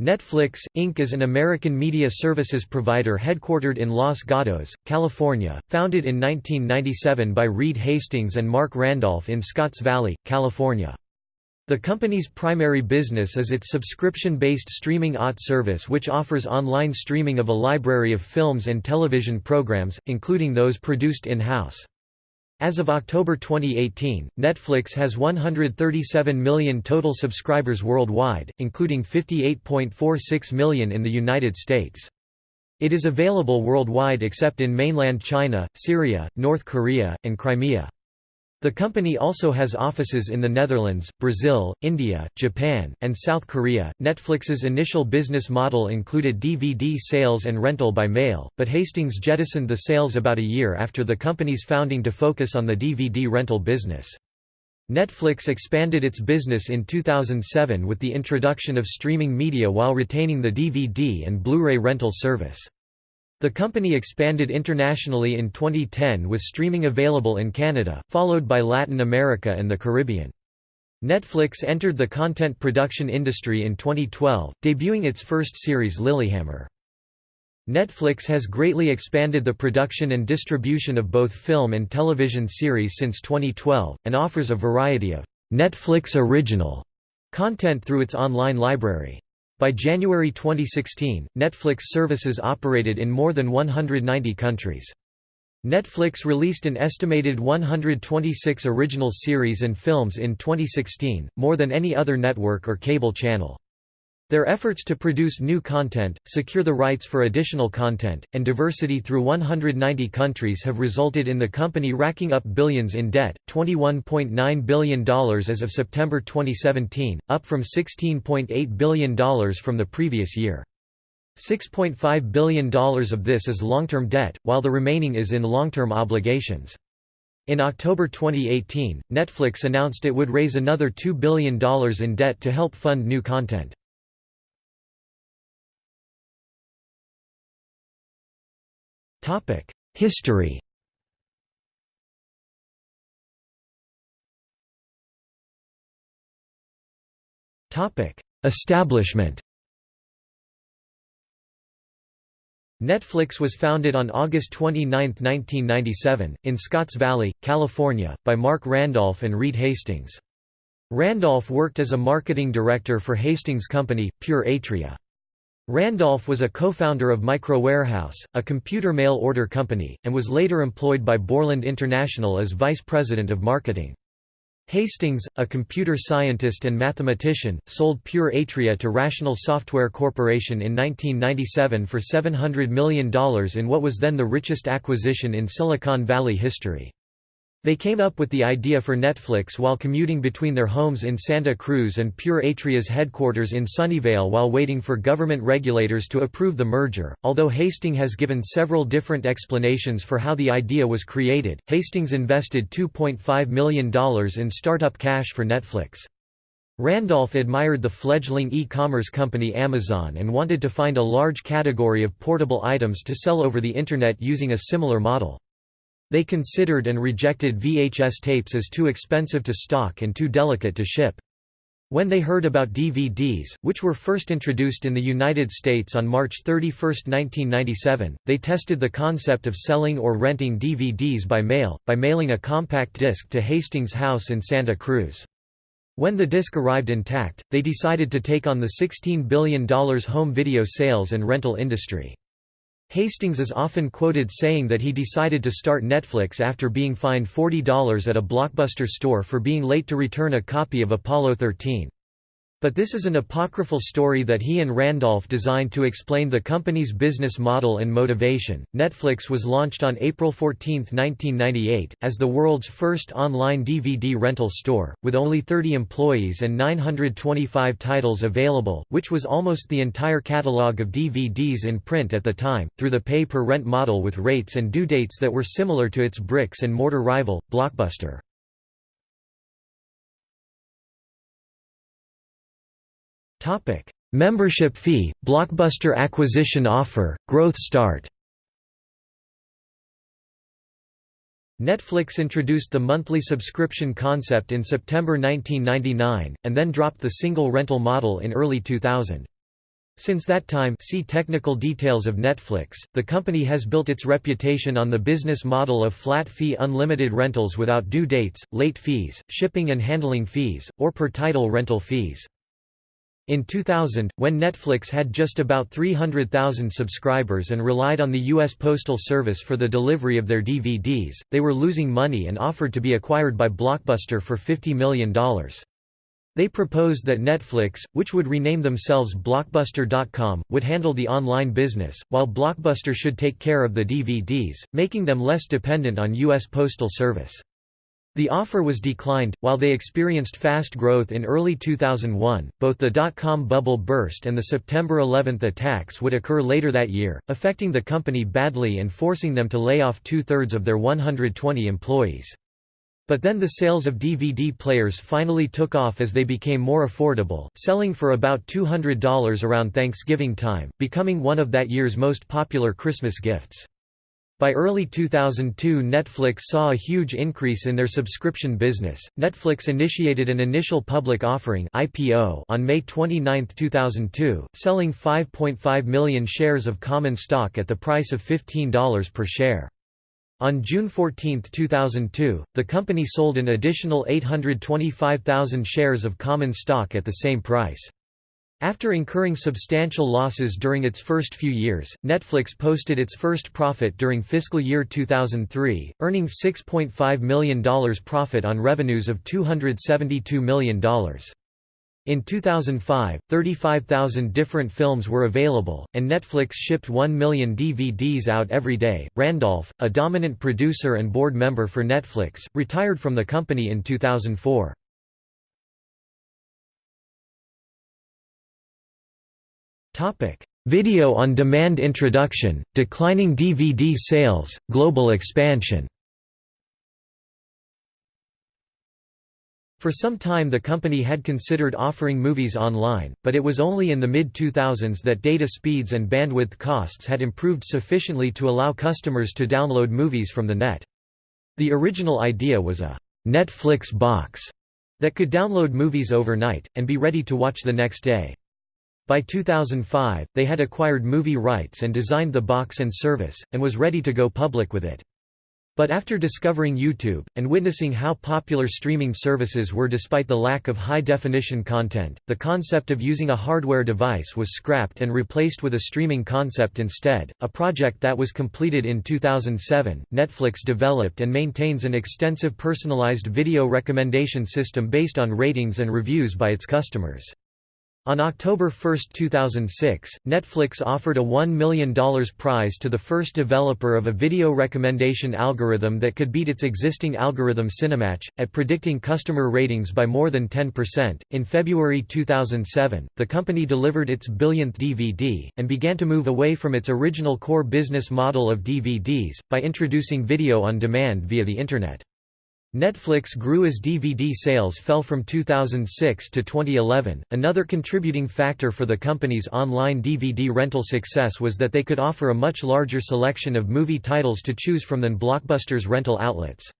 Netflix, Inc. is an American media services provider headquartered in Los Gatos, California, founded in 1997 by Reed Hastings and Marc Randolph in Scotts Valley, California. The company's primary business is its subscription-based streaming OTT service which offers online streaming of a library of films and television programs, including those produced in-house. As of October 2018, Netflix has 137 million total subscribers worldwide, including 58.46 million in the United States. It is available worldwide except in mainland China, Syria, North Korea, and Crimea. The company also has offices in the Netherlands, Brazil, India, Japan, and South Korea. Netflix's initial business model included DVD sales and rental by mail, but Hastings jettisoned the sales about a year after the company's founding to focus on the DVD rental business. Netflix expanded its business in 2007 with the introduction of streaming media while retaining the DVD and Blu-ray rental service. The company expanded internationally in 2010 with streaming available in Canada, followed by Latin America and the Caribbean. Netflix entered the content production industry in 2012, debuting its first series Lilyhammer. Netflix has greatly expanded the production and distribution of both film and television series since 2012, and offers a variety of Netflix original content through its online library. By January 2016, Netflix services operated in more than 190 countries. Netflix released an estimated 126 original series and films in 2016, more than any other network or cable channel. Their efforts to produce new content, secure the rights for additional content, and diversity through 190 countries have resulted in the company racking up billions in debt, $21.9 billion as of September 2017, up from $16.8 billion from the previous year. $6.5 billion of this is long-term debt, while the remaining is in long-term obligations. In October 2018, Netflix announced it would raise another $2 billion in debt to help fund new content. History Establishment Netflix was founded on August 29, 1997, in Scotts Valley, California, by Marc Randolph and Reed Hastings. Randolph worked as a marketing director for Hastings' company, Pure Atria. Randolph was a co-founder of MicroWarehouse, a computer mail order company, and was later employed by Borland International as vice president of marketing. Hastings, a computer scientist and mathematician, sold Pure Atria to Rational Software Corporation in 1997 for $700 million in what was then the richest acquisition in Silicon Valley history. They came up with the idea for Netflix while commuting between their homes in Santa Cruz and Pure Atria's headquarters in Sunnyvale while waiting for government regulators to approve the merger. Although Hastings has given several different explanations for how the idea was created, Hastings invested $2.5 million in startup cash for Netflix. Randolph admired the fledgling e-commerce company Amazon and wanted to find a large category of portable items to sell over the Internet using a similar model. They considered and rejected VHS tapes as too expensive to stock and too delicate to ship. When they heard about DVDs, which were first introduced in the United States on March 31, 1997, they tested the concept of selling or renting DVDs by mail, by mailing a compact disc to Hastings' house in Santa Cruz. When the disc arrived intact, they decided to take on the $16 billion home video sales and rental industry. Hastings is often quoted saying that he decided to start Netflix after being fined $40 at a Blockbuster store for being late to return a copy of Apollo 13. But this is an apocryphal story that he and Randolph designed to explain the company's business model and motivation. Netflix was launched on April 14, 1998, as the world's first online DVD rental store, with only 30 employees and 925 titles available, which was almost the entire catalog of DVDs in print at the time, through the pay per rent model with rates and due dates that were similar to its bricks and mortar rival, Blockbuster. Topic: Membership fee, Blockbuster acquisition offer, growth start. Netflix introduced the monthly subscription concept in September 1999, and then dropped the single rental model in early 2000. Since that time see technical details of Netflix, the company has built its reputation on the business model of flat-fee unlimited rentals without due dates, late fees, shipping and handling fees, or per-title rental fees. In 2000, when Netflix had just about 300,000 subscribers and relied on the U.S. Postal Service for the delivery of their DVDs, they were losing money and offered to be acquired by Blockbuster for $50 million. They proposed that Netflix, which would rename themselves Blockbuster.com, would handle the online business, while Blockbuster should take care of the DVDs, making them less dependent on U.S. Postal Service. The offer was declined. While they experienced fast growth in early 2001, both the dot-com bubble burst and the September 11 attacks would occur later that year, affecting the company badly and forcing them to lay off two-thirds of their 120 employees. But then the sales of DVD players finally took off as they became more affordable, selling for about $200 around Thanksgiving time, becoming one of that year's most popular Christmas gifts. By early 2002 Netflix saw a huge increase in their subscription business. Netflix initiated an initial public offering IPO on May 29, 2002, selling 5.5 million shares of common stock at the price of $15 per share. On June 14, 2002, the company sold an additional 825,000 shares of common stock at the same price. After incurring substantial losses during its first few years, Netflix posted its first profit during fiscal year 2003, earning $6.5 million profit on revenues of $272 million. In 2005, 35,000 different films were available, and Netflix shipped 1 million DVDs out every day. Randolph, a dominant producer and board member for Netflix, retired from the company in 2004. Video on demand introduction, declining DVD sales, global expansion. For some time the company had considered offering movies online, but it was only in the mid-2000s that data speeds and bandwidth costs had improved sufficiently to allow customers to download movies from the net. The original idea was a «Netflix box» that could download movies overnight, and be ready to watch the next day. By 2005, they had acquired movie rights and designed the box and service, and was ready to go public with it. But after discovering YouTube, and witnessing how popular streaming services were despite the lack of high-definition content, the concept of using a hardware device was scrapped and replaced with a streaming concept instead, a project that was completed in 2007. Netflix developed and maintains an extensive personalized video recommendation system based on ratings and reviews by its customers. On October 1, 2006, Netflix offered a $1 million prize to the first developer of a video recommendation algorithm that could beat its existing algorithm Cinematch, at predicting customer ratings by more than 10%. In February 2007, the company delivered its billionth DVD, and began to move away from its original core business model of DVDs, by introducing video on demand via the Internet. Netflix grew as DVD sales fell from 2006 to 2011. Another contributing factor for the company's online DVD rental success was that they could offer a much larger selection of movie titles to choose from than Blockbuster's rental outlets.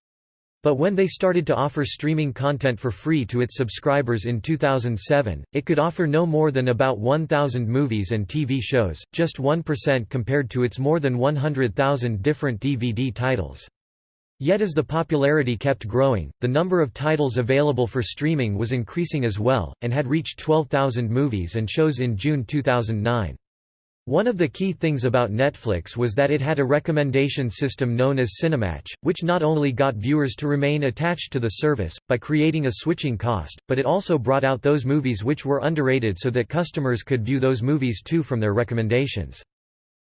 But when they started to offer streaming content for free to its subscribers in 2007, it could offer no more than about 1,000 movies and TV shows, just 1% compared to its more than 100,000 different DVD titles. Yet as the popularity kept growing, the number of titles available for streaming was increasing as well, and had reached 12,000 movies and shows in June 2009. One of the key things about Netflix was that it had a recommendation system known as Cinematch, which not only got viewers to remain attached to the service, by creating a switching cost, but it also brought out those movies which were underrated so that customers could view those movies too from their recommendations.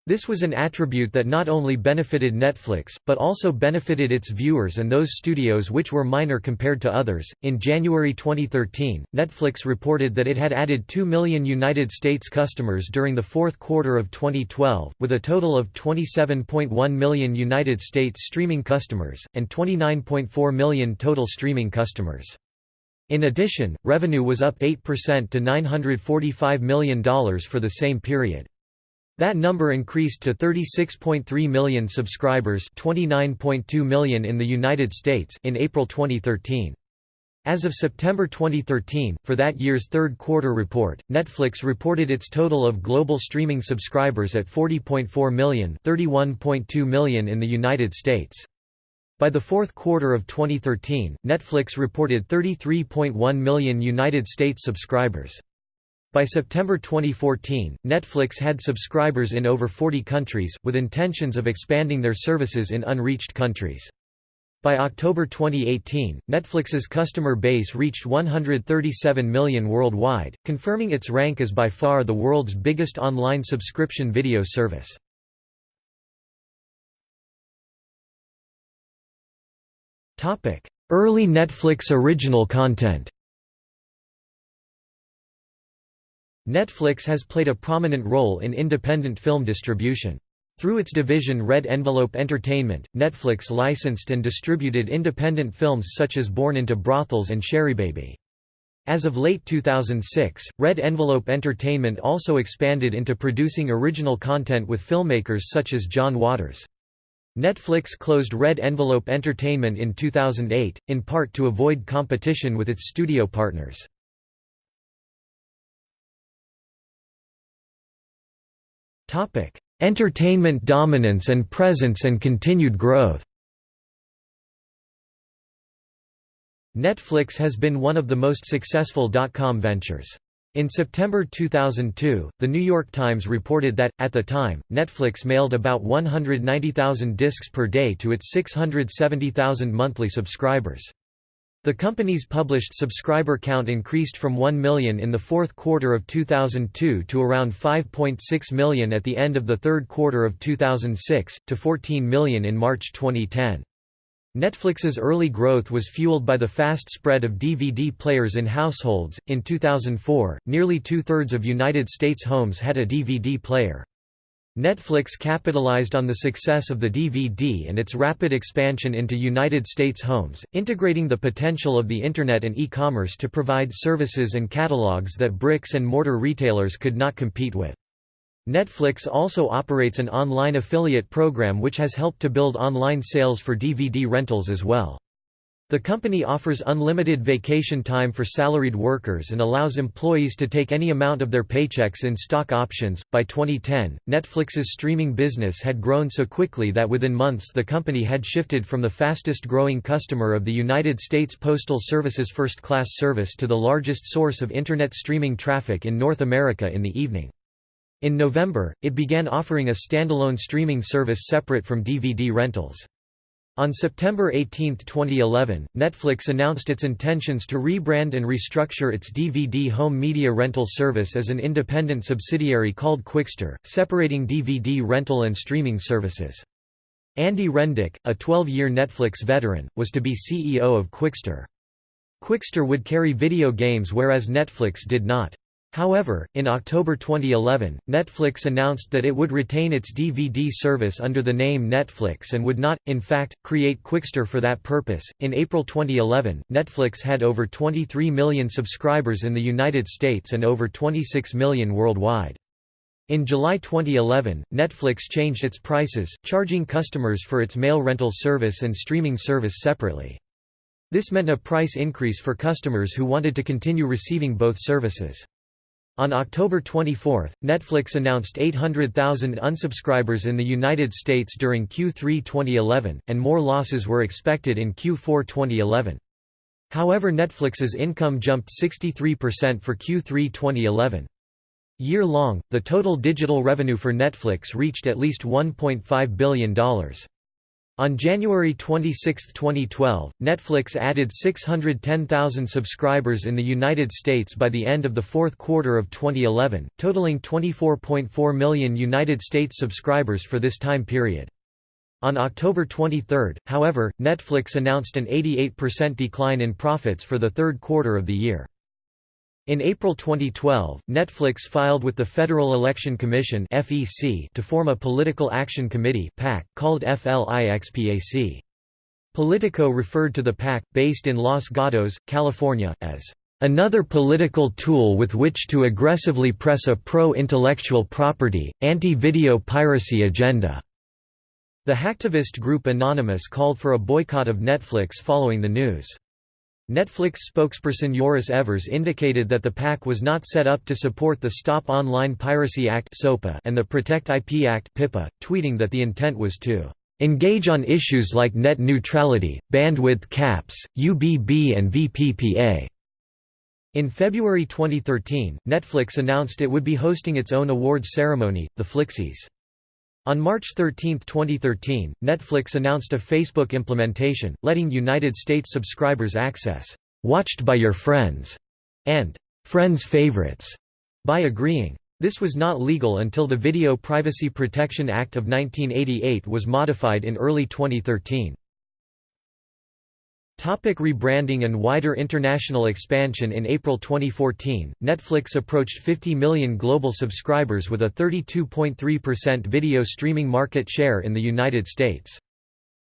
This was an attribute that not only benefited Netflix, but also benefited its viewers and those studios which were minor compared to others. In January 2013, Netflix reported that it had added 2 million United States customers during the fourth quarter of 2012, with a total of 27.1 million United States streaming customers, and 29.4 million total streaming customers. In addition, revenue was up 8% to $945 million for the same period. That number increased to 36.3 million subscribers 29.2 million in the United States in April 2013. As of September 2013, for that year's third quarter report, Netflix reported its total of global streaming subscribers at 40.4 million 31.2 million in the United States. By the fourth quarter of 2013, Netflix reported 33.1 million United States subscribers. By September 2014, Netflix had subscribers in over 40 countries, with intentions of expanding their services in unreached countries. By October 2018, Netflix's customer base reached 137 million worldwide, confirming its rank as by far the world's biggest online subscription video service. Early Netflix original content Netflix has played a prominent role in independent film distribution. Through its division Red Envelope Entertainment, Netflix licensed and distributed independent films such as Born into Brothels and Sherrybaby. As of late 2006, Red Envelope Entertainment also expanded into producing original content with filmmakers such as John Waters. Netflix closed Red Envelope Entertainment in 2008, in part to avoid competition with its studio partners. Topic: Entertainment dominance and presence and continued growth Netflix has been one of the most successful dot-com ventures. In September 2002, The New York Times reported that, at the time, Netflix mailed about 190,000 discs per day to its 670,000 monthly subscribers. The company's published subscriber count increased from 1 million in the fourth quarter of 2002 to around 5.6 million at the end of the third quarter of 2006, to 14 million in March 2010. Netflix's early growth was fueled by the fast spread of DVD players in households. In 2004, nearly two thirds of United States homes had a DVD player. Netflix capitalized on the success of the DVD and its rapid expansion into United States homes, integrating the potential of the Internet and e-commerce to provide services and catalogs that bricks-and-mortar retailers could not compete with. Netflix also operates an online affiliate program which has helped to build online sales for DVD rentals as well. The company offers unlimited vacation time for salaried workers and allows employees to take any amount of their paychecks in stock options. By 2010, Netflix's streaming business had grown so quickly that within months the company had shifted from the fastest growing customer of the United States Postal Service's first class service to the largest source of Internet streaming traffic in North America in the evening. In November, it began offering a standalone streaming service separate from DVD rentals. On September 18, 2011, Netflix announced its intentions to rebrand and restructure its DVD home media rental service as an independent subsidiary called Qwikster, separating DVD rental and streaming services. Andy Rendich, a 12-year Netflix veteran, was to be CEO of Qwikster. Qwikster would carry video games whereas Netflix did not. However, in October 2011, Netflix announced that it would retain its DVD service under the name Netflix and would not, in fact, create Qwikster for that purpose. In April 2011, Netflix had over 23 million subscribers in the United States and over 26 million worldwide. In July 2011, Netflix changed its prices, charging customers for its mail rental service and streaming service separately. This meant a price increase for customers who wanted to continue receiving both services. On October 24, Netflix announced 800,000 unsubscribers in the United States during Q3 2011, and more losses were expected in Q4 2011. However Netflix's income jumped 63% for Q3 2011. Year-long, the total digital revenue for Netflix reached at least $1.5 billion. On January 26, 2012, Netflix added 610,000 subscribers in the United States by the end of the fourth quarter of 2011, totaling 24.4 million United States subscribers for this time period. On October 23, however, Netflix announced an 88% decline in profits for the third quarter of the year. In April 2012, Netflix filed with the Federal Election Commission (FEC) to form a Political Action Committee (PAC) called FLIXPAC. Politico referred to the PAC, based in Los Gatos, California, as another political tool with which to aggressively press a pro-intellectual property, anti-video piracy agenda." The hacktivist group Anonymous called for a boycott of Netflix following the news. Netflix spokesperson Joris Evers indicated that the PAC was not set up to support the Stop Online Piracy Act and the Protect IP Act tweeting that the intent was to "...engage on issues like net neutrality, bandwidth caps, UBB and VPPA." In February 2013, Netflix announced it would be hosting its own awards ceremony, the Flixies. On March 13, 2013, Netflix announced a Facebook implementation, letting United States subscribers access "'Watched by Your Friends' and "'Friends Favorites' by agreeing. This was not legal until the Video Privacy Protection Act of 1988 was modified in early 2013. Topic rebranding and wider international expansion In April 2014, Netflix approached 50 million global subscribers with a 32.3% video streaming market share in the United States.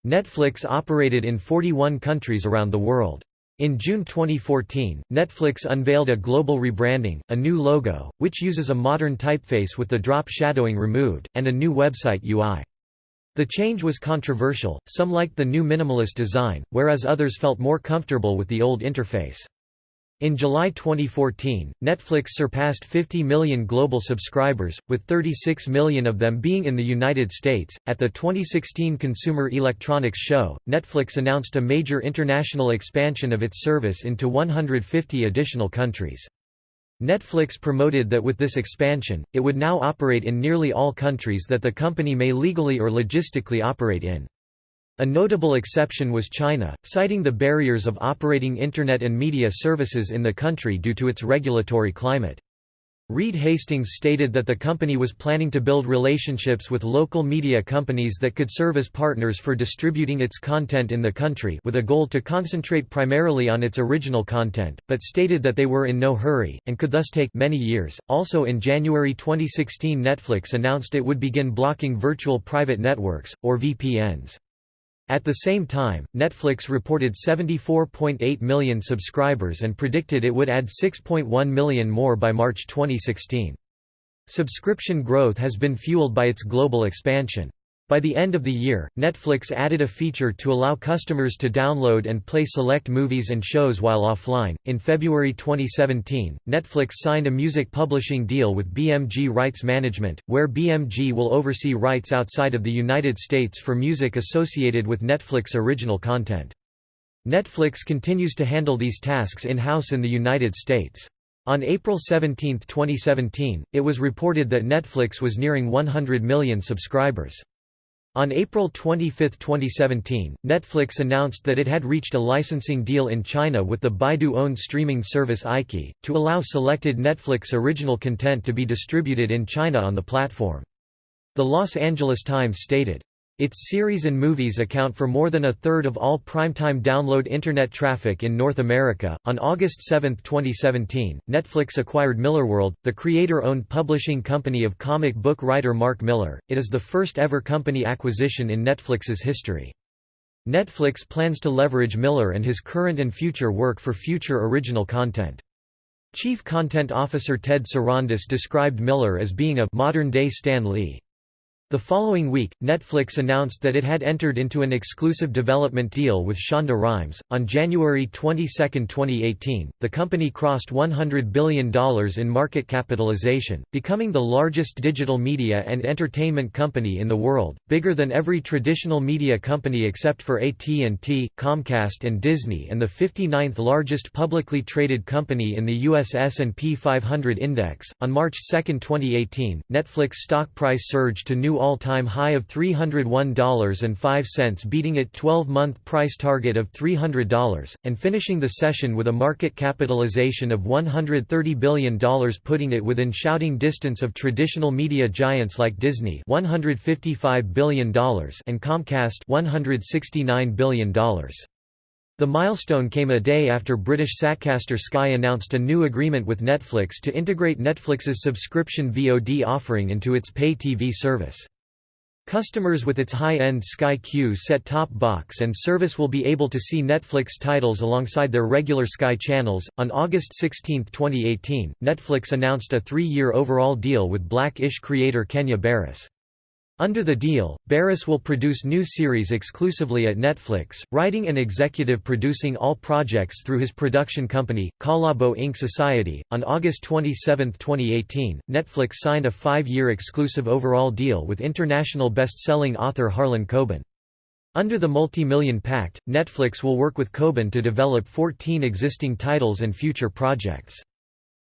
Netflix operated in 41 countries around the world. In June 2014, Netflix unveiled a global rebranding, a new logo, which uses a modern typeface with the drop shadowing removed, and a new website UI. The change was controversial, some liked the new minimalist design, whereas others felt more comfortable with the old interface. In July 2014, Netflix surpassed 50 million global subscribers, with 36 million of them being in the United States. At the 2016 Consumer Electronics Show, Netflix announced a major international expansion of its service into 150 additional countries. Netflix promoted that with this expansion, it would now operate in nearly all countries that the company may legally or logistically operate in. A notable exception was China, citing the barriers of operating Internet and media services in the country due to its regulatory climate. Reed Hastings stated that the company was planning to build relationships with local media companies that could serve as partners for distributing its content in the country with a goal to concentrate primarily on its original content, but stated that they were in no hurry, and could thus take many years. Also in January 2016 Netflix announced it would begin blocking virtual private networks, or VPNs. At the same time, Netflix reported 74.8 million subscribers and predicted it would add 6.1 million more by March 2016. Subscription growth has been fueled by its global expansion. By the end of the year, Netflix added a feature to allow customers to download and play select movies and shows while offline. In February 2017, Netflix signed a music publishing deal with BMG Rights Management, where BMG will oversee rights outside of the United States for music associated with Netflix original content. Netflix continues to handle these tasks in-house in the United States. On April 17, 2017, it was reported that Netflix was nearing 100 million subscribers. On April 25, 2017, Netflix announced that it had reached a licensing deal in China with the Baidu-owned streaming service iQIYI, to allow selected Netflix original content to be distributed in China on the platform. The Los Angeles Times stated, its series and movies account for more than a third of all primetime download Internet traffic in North America. On August 7, 2017, Netflix acquired Millarworld, the creator owned publishing company of comic book writer Mark Millar. It is the first ever company acquisition in Netflix's history. Netflix plans to leverage Millar and his current and future work for future original content. Chief Content Officer Ted Sarandos described Millar as being a modern-day Stan Lee. The following week, Netflix announced that it had entered into an exclusive development deal with Shonda Rhimes. On January 22, 2018, the company crossed $100 billion in market capitalization, becoming the largest digital media and entertainment company in the world, bigger than every traditional media company except for AT&T, Comcast and Disney and the 59th largest publicly traded company in the US S&P 500 index. On March 2, 2018, Netflix stock price surged to new all-time high of $301.05 beating its 12-month price target of $300, and finishing the session with a market capitalization of $130 billion putting it within shouting distance of traditional media giants like Disney $155 billion and Comcast $169 billion. The milestone came a day after British Satcaster Sky announced a new agreement with Netflix to integrate Netflix's subscription VOD offering into its pay TV service. Customers with its high-end Sky Q set-top box and service will be able to see Netflix titles alongside their regular Sky channels. On August 16, 2018, Netflix announced a three-year overall deal with Black-ish creator Kenya Barris. Under the deal, Barris will produce new series exclusively at Netflix, writing and executive producing all projects through his production company, Khalabo Ink Society. On August 27, 2018, Netflix signed a five year exclusive overall deal with international best selling author Harlan Coben. Under the multi-million pact, Netflix will work with Coben to develop 14 existing titles and future projects.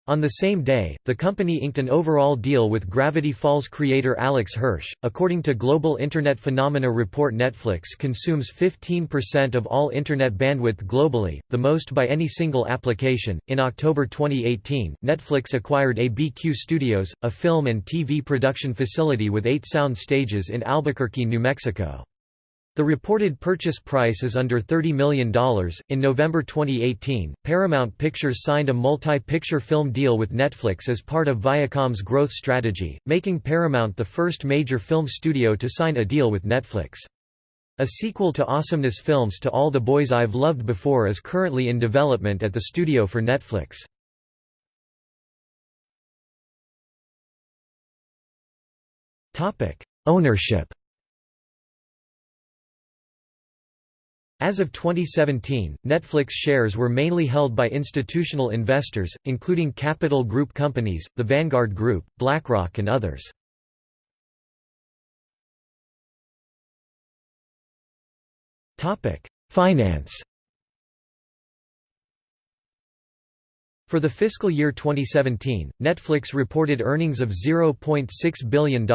On the same day, the company inked an overall deal with Gravity Falls creator Alex Hirsch. According to Global Internet Phenomena report, Netflix consumes 15% of all Internet bandwidth globally, the most by any single application. In October 2018, Netflix acquired ABQ Studios, a film and TV production facility with eight sound stages in Albuquerque, New Mexico. The reported purchase price is under $30 million. In November 2018, Paramount Pictures signed a multi picture film deal with Netflix as part of Viacom's growth strategy, making Paramount the first major film studio to sign a deal with Netflix. A sequel to Awesomeness Films to All the Boys I've Loved Before is currently in development at the studio for Netflix. Ownership As of 2017, Netflix shares were mainly held by institutional investors, including Capital Group companies, the Vanguard Group, BlackRock and others. Finance For the fiscal year 2017, Netflix reported earnings of $0.6 billion,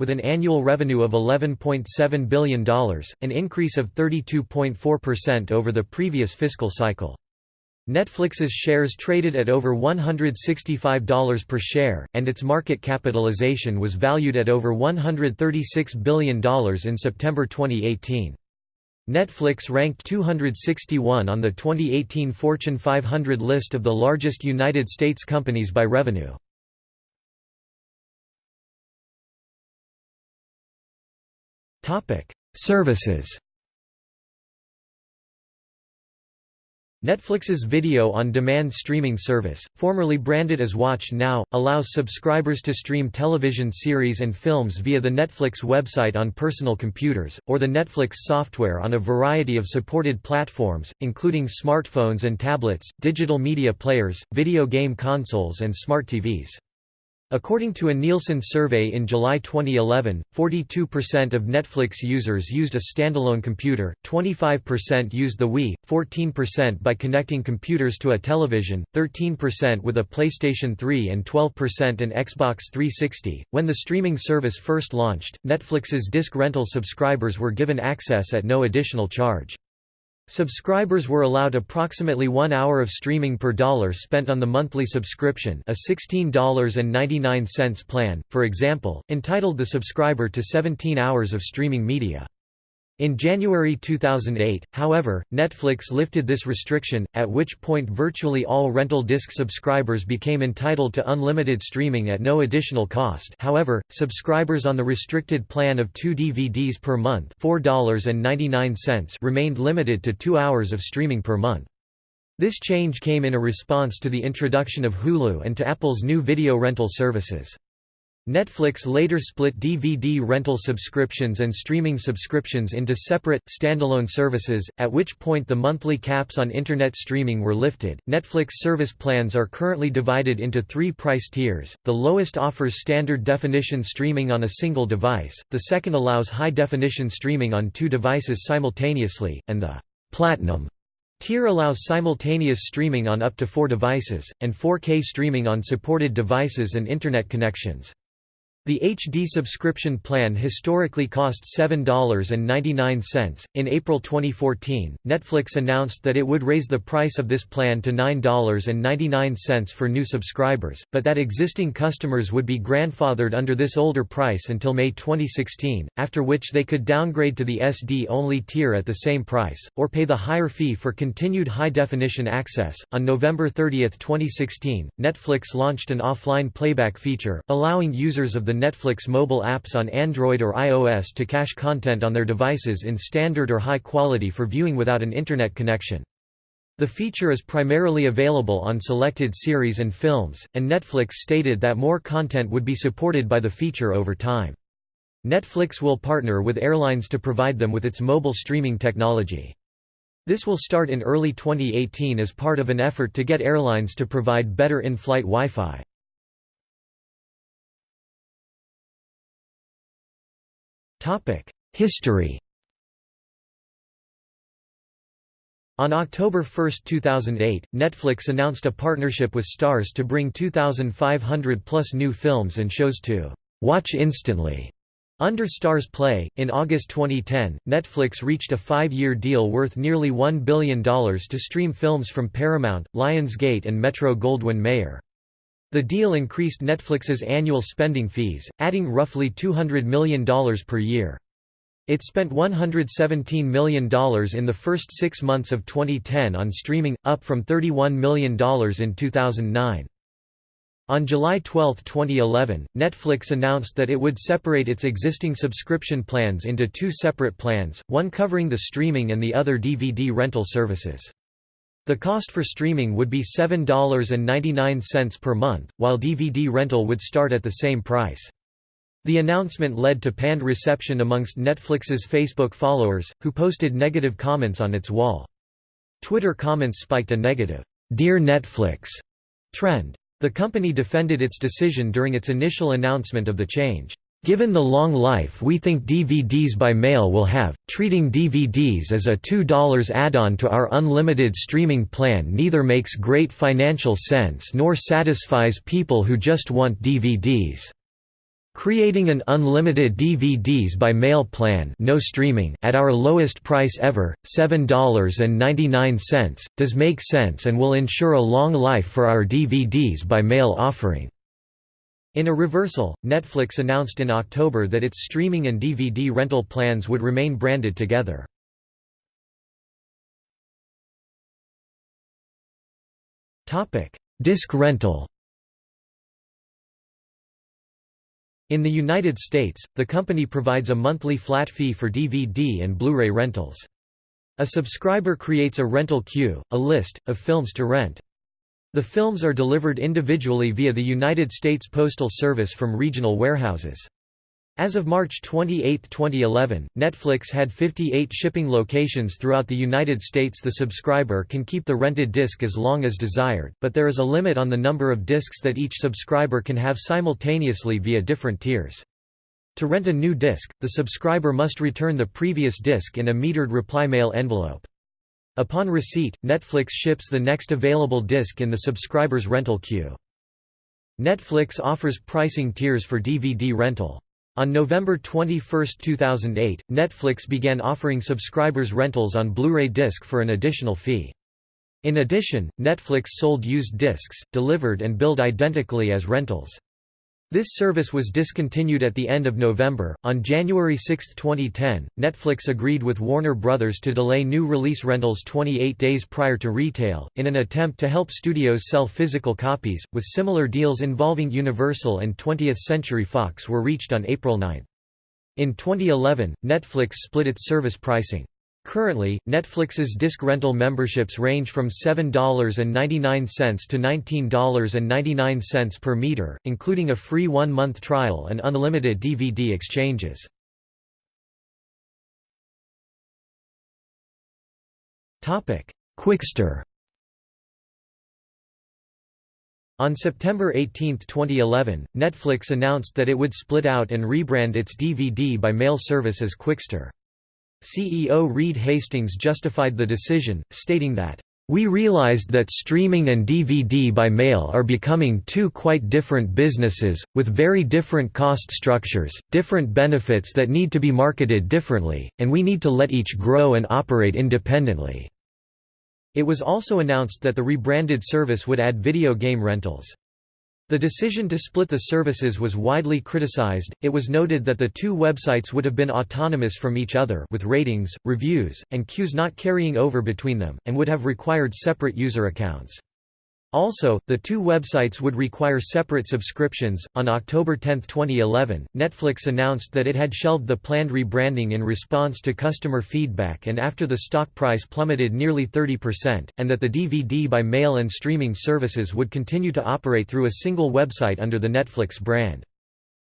with an annual revenue of $11.7 billion, an increase of 32.4% over the previous fiscal cycle. Netflix's shares traded at over $165 per share, and its market capitalization was valued at over $136 billion in September 2018. Netflix ranked 261 on the 2018 Fortune 500 list of the largest United States companies by revenue. Services Netflix's video-on-demand streaming service, formerly branded as Watch Now, allows subscribers to stream television series and films via the Netflix website on personal computers, or the Netflix software on a variety of supported platforms, including smartphones and tablets, digital media players, video game consoles and smart TVs. According to a Nielsen survey in July 2011, 42% of Netflix users used a standalone computer, 25% used the Wii, 14% by connecting computers to a television, 13% with a PlayStation 3 and 12% an Xbox 360. When the streaming service first launched, Netflix's disc rental subscribers were given access at no additional charge. Subscribers were allowed approximately one hour of streaming per dollar spent on the monthly subscription a $16.99 plan, for example, entitled the subscriber to 17 hours of streaming media. In January 2008, however, Netflix lifted this restriction, at which point virtually all rental disc subscribers became entitled to unlimited streaming at no additional cost however, subscribers on the restricted plan of two DVDs per month $4.99 remained limited to two hours of streaming per month. This change came in a response to the introduction of Hulu and to Apple's new video rental services. Netflix later split DVD rental subscriptions and streaming subscriptions into separate, standalone services, at which point the monthly caps on Internet streaming were lifted. Netflix service plans are currently divided into three price tiers. The lowest offers standard definition streaming on a single device, the second allows high definition streaming on two devices simultaneously, and the Platinum tier allows simultaneous streaming on up to four devices, and 4K streaming on supported devices and Internet connections. The HD subscription plan historically cost $7.99. In April 2014, Netflix announced that it would raise the price of this plan to $9.99 for new subscribers, but that existing customers would be grandfathered under this older price until May 2016, after which they could downgrade to the SD only tier at the same price, or pay the higher fee for continued high definition access. On November 30, 2016, Netflix launched an offline playback feature, allowing users of the the Netflix mobile apps on Android or iOS to cache content on their devices in standard or high quality for viewing without an Internet connection. The feature is primarily available on selected series and films, and Netflix stated that more content would be supported by the feature over time. Netflix will partner with airlines to provide them with its mobile streaming technology. This will start in early 2018 as part of an effort to get airlines to provide better in-flight Wi-Fi. History On October 1, 2008, Netflix announced a partnership with Starz to bring 2,500 plus new films and shows to watch instantly. Under Starz Play, in August 2010, Netflix reached a five-year deal worth nearly $1 billion to stream films from Paramount, Lionsgate and Metro-Goldwyn-Mayer. The deal increased Netflix's annual spending fees, adding roughly $200 million per year. It spent $117 million in the first six months of 2010 on streaming, up from $31 million in 2009. On July 12, 2011, Netflix announced that it would separate its existing subscription plans into two separate plans, one covering the streaming and the other DVD rental services. The cost for streaming would be $7.99 per month, while DVD rental would start at the same price. The announcement led to panned reception amongst Netflix's Facebook followers, who posted negative comments on its wall. Twitter comments spiked a negative, "'Dear Netflix' trend. The company defended its decision during its initial announcement of the change. Given the long life we think DVDs by mail will have, treating DVDs as a $2 add-on to our unlimited streaming plan neither makes great financial sense nor satisfies people who just want DVDs. Creating an unlimited DVDs by mail plan no streaming at our lowest price ever, $7.99, does make sense and will ensure a long life for our DVDs by mail offering. In a reversal, Netflix announced in October that its streaming and DVD rental plans would remain branded together. Disc rental In the United States, the company provides a monthly flat fee for DVD and Blu-ray rentals. A subscriber creates a rental queue, a list, of films to rent. The films are delivered individually via the United States Postal Service from regional warehouses. As of March 28, 2011, Netflix had 58 shipping locations throughout the United States. The subscriber can keep the rented disc as long as desired, but there is a limit on the number of discs that each subscriber can have simultaneously via different tiers. To rent a new disc, the subscriber must return the previous disc in a metered reply mail envelope. Upon receipt, Netflix ships the next available disc in the subscriber's rental queue. Netflix offers pricing tiers for DVD rental. On November 21, 2008, Netflix began offering subscribers rentals on Blu-ray disc for an additional fee. In addition, Netflix sold used discs, delivered and billed identically as rentals. This service was discontinued at the end of November. On January 6, 2010, Netflix agreed with Warner Bros. to delay new release rentals 28 days prior to retail, in an attempt to help studios sell physical copies, with similar deals involving Universal and 20th Century Fox were reached on April 9. In 2011, Netflix split its service pricing. Currently, Netflix's disc rental memberships range from $7.99 to $19.99 per meter, including a free one-month trial and unlimited DVD exchanges. Qwikster On September 18, 2011, Netflix announced that it would split out and rebrand its DVD by mail service as Qwikster. CEO Reed Hastings justified the decision, stating that, "...we realized that streaming and DVD by mail are becoming two quite different businesses, with very different cost structures, different benefits that need to be marketed differently, and we need to let each grow and operate independently." It was also announced that the rebranded service would add video game rentals. The decision to split the services was widely criticized. It was noted that the two websites would have been autonomous from each other with ratings, reviews, and queues not carrying over between them, and would have required separate user accounts. Also, the two websites would require separate subscriptions. On October 10, 2011, Netflix announced that it had shelved the planned rebranding in response to customer feedback and after the stock price plummeted nearly 30%, and that the DVD by mail and streaming services would continue to operate through a single website under the Netflix brand.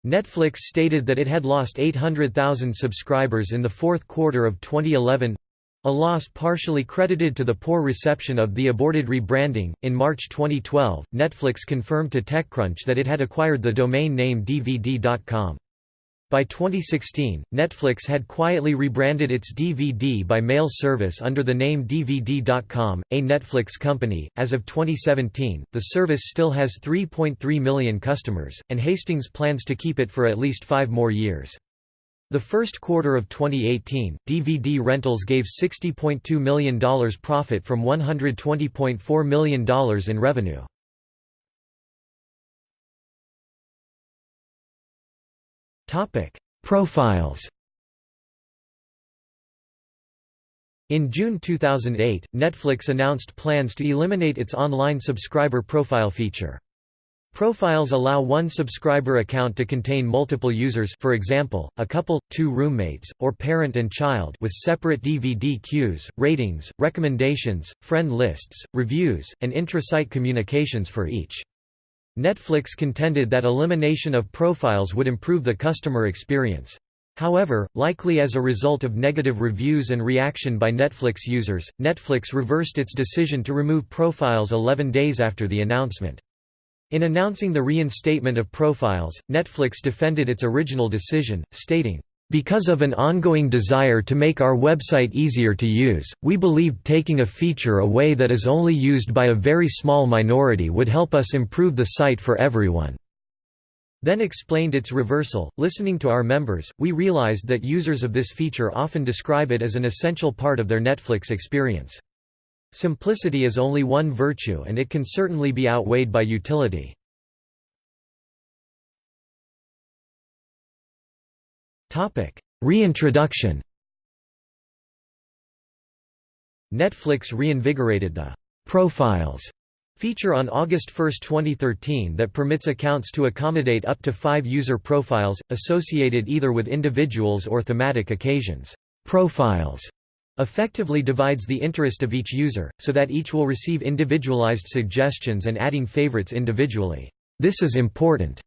Netflix stated that it had lost 800,000 subscribers in the fourth quarter of 2011 a loss partially credited to the poor reception of the aborted rebranding. In March 2012, Netflix confirmed to TechCrunch that it had acquired the domain name DVD.com. By 2016, Netflix had quietly rebranded its DVD by mail service under the name DVD.com, a Netflix company. As of 2017, the service still has 3.3 million customers, and Hastings plans to keep it for at least five more years. The first quarter of 2018, DVD rentals gave $60.2 million profit from $120.4 million in revenue. Profiles In June 2008, Netflix announced plans to eliminate its online subscriber profile feature. Profiles allow one subscriber account to contain multiple users for example, a couple, two roommates, or parent and child with separate DVD queues, ratings, recommendations, friend lists, reviews, and intra-site communications for each. Netflix contended that elimination of profiles would improve the customer experience. However, likely as a result of negative reviews and reaction by Netflix users, Netflix reversed its decision to remove profiles 11 days after the announcement. In announcing the reinstatement of profiles, Netflix defended its original decision, stating, because of an ongoing desire to make our website easier to use, we believed taking a feature away that is only used by a very small minority would help us improve the site for everyone. Then explained its reversal, listening to our members, we realized that users of this feature often describe it as an essential part of their Netflix experience. Simplicity is only one virtue and it can certainly be outweighed by utility. Reintroduction. Netflix reinvigorated the Profiles feature on August 1, 2013 that permits accounts to accommodate up to 5 user profiles associated either with individuals or thematic occasions. Profiles effectively divides the interest of each user, so that each will receive individualized suggestions and adding favorites individually. This is important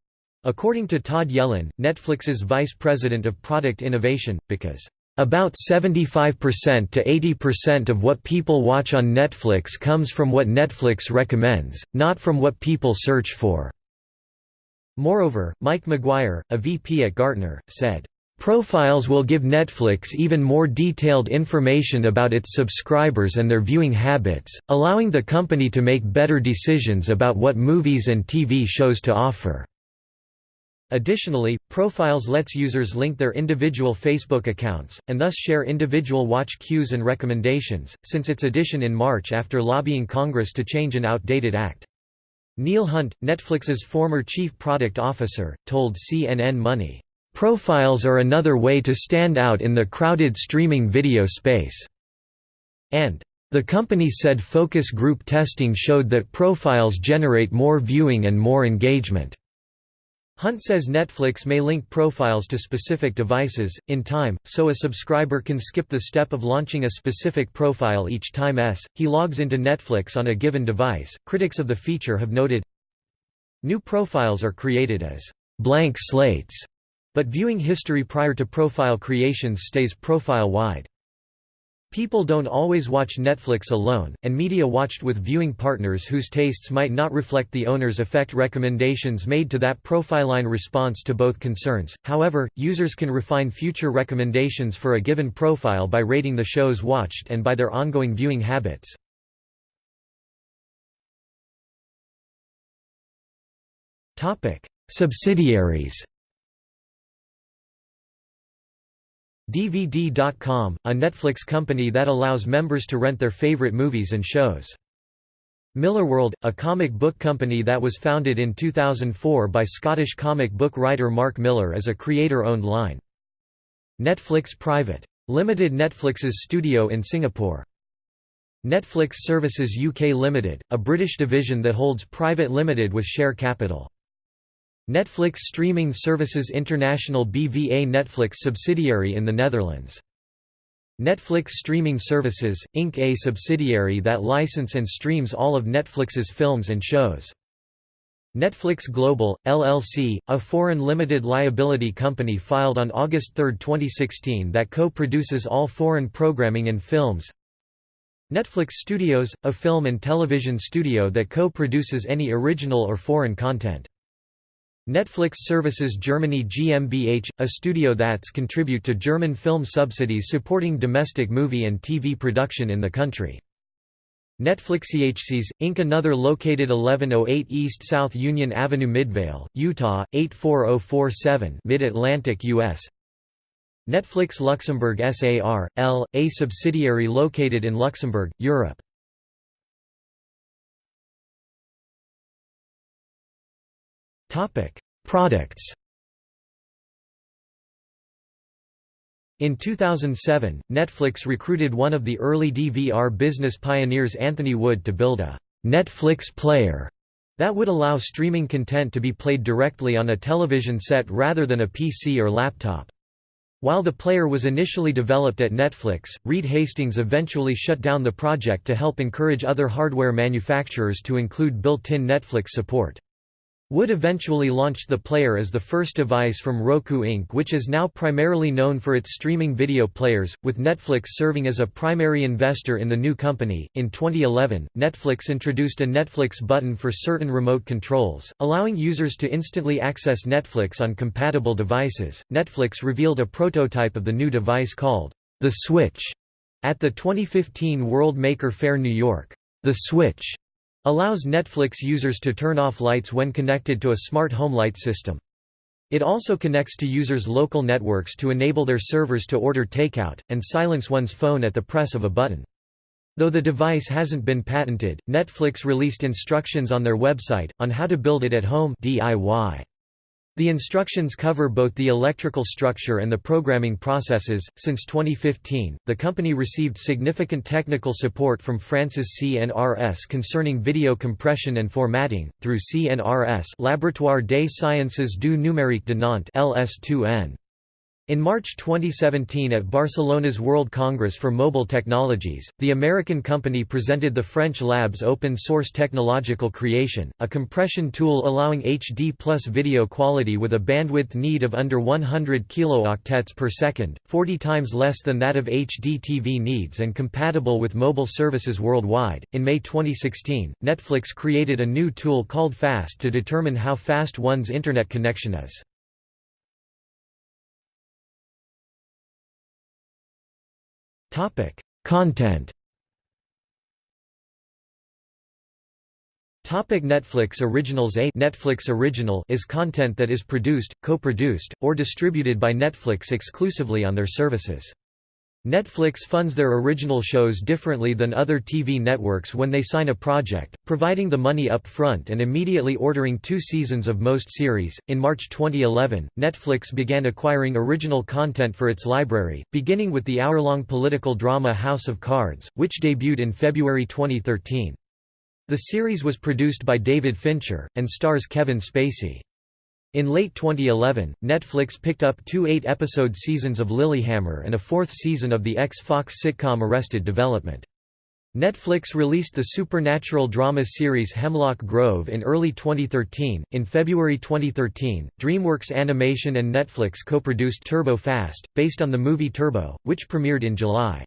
According to Todd Yellin, Netflix's vice president of product innovation, because about 75% to 80% of what people watch on Netflix comes from what Netflix recommends, not from what people search for. Moreover, Mike McGuire, a VP at Gartner, said, Profiles will give Netflix even more detailed information about its subscribers and their viewing habits, allowing the company to make better decisions about what movies and TV shows to offer. Additionally, Profiles lets users link their individual Facebook accounts, and thus share individual watch queues and recommendations, since its addition in March after lobbying Congress to change an outdated act. Neil Hunt, Netflix's former chief product officer, told CNN Money, "...profiles are another way to stand out in the crowded streaming video space." And, the company said focus group testing showed that profiles generate more viewing and more engagement. Hunt says Netflix may link profiles to specific devices, in time, so a subscriber can skip the step of launching a specific profile each time s. he logs into Netflix on a given device. Critics of the feature have noted New profiles are created as blank slates, but viewing history prior to profile creations stays profile-wide. People don't always watch Netflix alone, and media watched with viewing partners whose tastes might not reflect the owner's affect recommendations made to that profiline response to both concerns. However, users can refine future recommendations for a given profile by rating the shows watched and by their ongoing viewing habits. Topic: Subsidiaries DVD.com, a Netflix company that allows members to rent their favorite movies and shows. Millarworld, a comic book company that was founded in 2004 by Scottish comic book writer Mark Millar as a creator-owned line. Netflix Private. Limited Netflix's studio in Singapore. Netflix Services UK Limited, a British division that holds Private Limited with share capital. Netflix Streaming Services International BVA Netflix subsidiary in the Netherlands. Netflix Streaming Services, Inc. a subsidiary that license and streams all of Netflix's films and shows. Netflix Global, LLC, a foreign limited liability company filed on August 3, 2016 that co-produces all foreign programming and films Netflix Studios, a film and television studio that co-produces any original or foreign content. Netflix Services Germany GmbH, a studio that's contribute to German film subsidies supporting domestic movie and TV production in the country. Netflix EHCs, Inc. Another located 1108 East South Union Avenue Midvale, Utah, 84047 Mid-Atlantic, U.S. Netflix Luxembourg SAR, L, a subsidiary located in Luxembourg, Europe. Products In 2007, Netflix recruited one of the early DVR business pioneers Anthony Wood to build a «Netflix player» that would allow streaming content to be played directly on a television set rather than a PC or laptop. While the player was initially developed at Netflix, Reed Hastings eventually shut down the project to help encourage other hardware manufacturers to include built-in Netflix support. Wood eventually launched the player as the first device from Roku Inc. which is now primarily known for its streaming video players, with Netflix serving as a primary investor in the new company. In 2011, Netflix introduced a Netflix button for certain remote controls, allowing users to instantly access Netflix on compatible devices. Netflix revealed a prototype of the new device called the Switch at the 2015 World Maker Faire New York. The Switch Allows Netflix users to turn off lights when connected to a smart home light system. It also connects to users' local networks to enable their servers to order takeout, and silence one's phone at the press of a button. Though the device hasn't been patented, Netflix released instructions on their website, on how to build it at home DIY. The instructions cover both the electrical structure and the programming processes. Since 2015, the company received significant technical support from France's CNRS concerning video compression and formatting, through CNRS Laboratoire des Sciences du Numérique de Nantes LS2N. In March 2017 at Barcelona's World Congress for Mobile Technologies, the American company presented the French lab's open-source technological creation, a compression tool allowing HD plus video quality with a bandwidth need of under 100 kilooctets per second, 40 times less than that of HD TV needs and compatible with mobile services worldwide. In May 2016, Netflix created a new tool called FAST to determine how fast one's internet connection is. Topic: Content. Topic Netflix Originals A Netflix Original is content that is produced, co-produced, or distributed by Netflix exclusively on their services. Netflix funds their original shows differently than other TV networks when they sign a project, providing the money up front and immediately ordering two seasons of most series. In March 2011, Netflix began acquiring original content for its library, beginning with the hour-long political drama House of Cards, which debuted in February 2013. The series was produced by David Fincher, and stars Kevin Spacey. In late 2011, Netflix picked up two eight-episode seasons of Lilyhammer and a fourth season of the ex-Fox sitcom Arrested Development. Netflix released the supernatural drama series Hemlock Grove in early 2013. In February 2013, DreamWorks Animation and Netflix co-produced Turbo Fast, based on the movie Turbo, which premiered in July.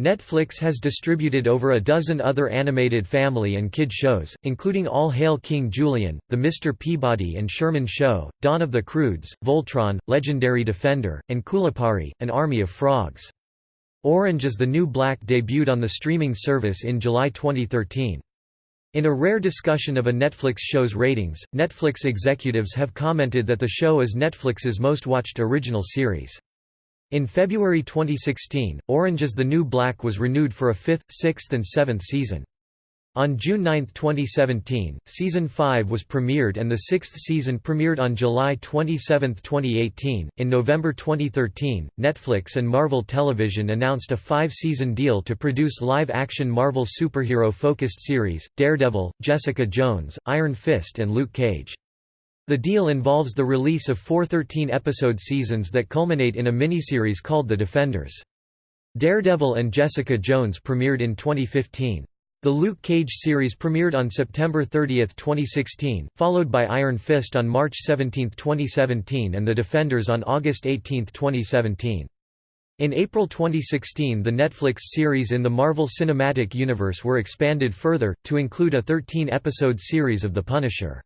Netflix has distributed over a dozen other animated family and kid shows, including All Hail King Julien, The Mr. Peabody and Sherman Show, Dawn of the Croods, Voltron, Legendary Defender, and Kulipari, An Army of Frogs. Orange is the New Black debuted on the streaming service in July 2013. In a rare discussion of a Netflix show's ratings, Netflix executives have commented that the show is Netflix's most watched original series. In February 2016, Orange is the New Black was renewed for a fifth, sixth and seventh season. On June 9, 2017, Season 5 was premiered and the sixth season premiered on July 27, 2018. In November 2013, Netflix and Marvel Television announced a five season deal to produce live action Marvel superhero focused series Daredevil, Jessica Jones, Iron Fist, and Luke Cage. The deal involves the release of four 13-episode seasons that culminate in a miniseries called The Defenders. Daredevil and Jessica Jones premiered in 2015. The Luke Cage series premiered on September 30, 2016, followed by Iron Fist on March 17, 2017 and The Defenders on August 18, 2017. In April 2016 the Netflix series in the Marvel Cinematic Universe were expanded further, to include a 13-episode series of The Punisher.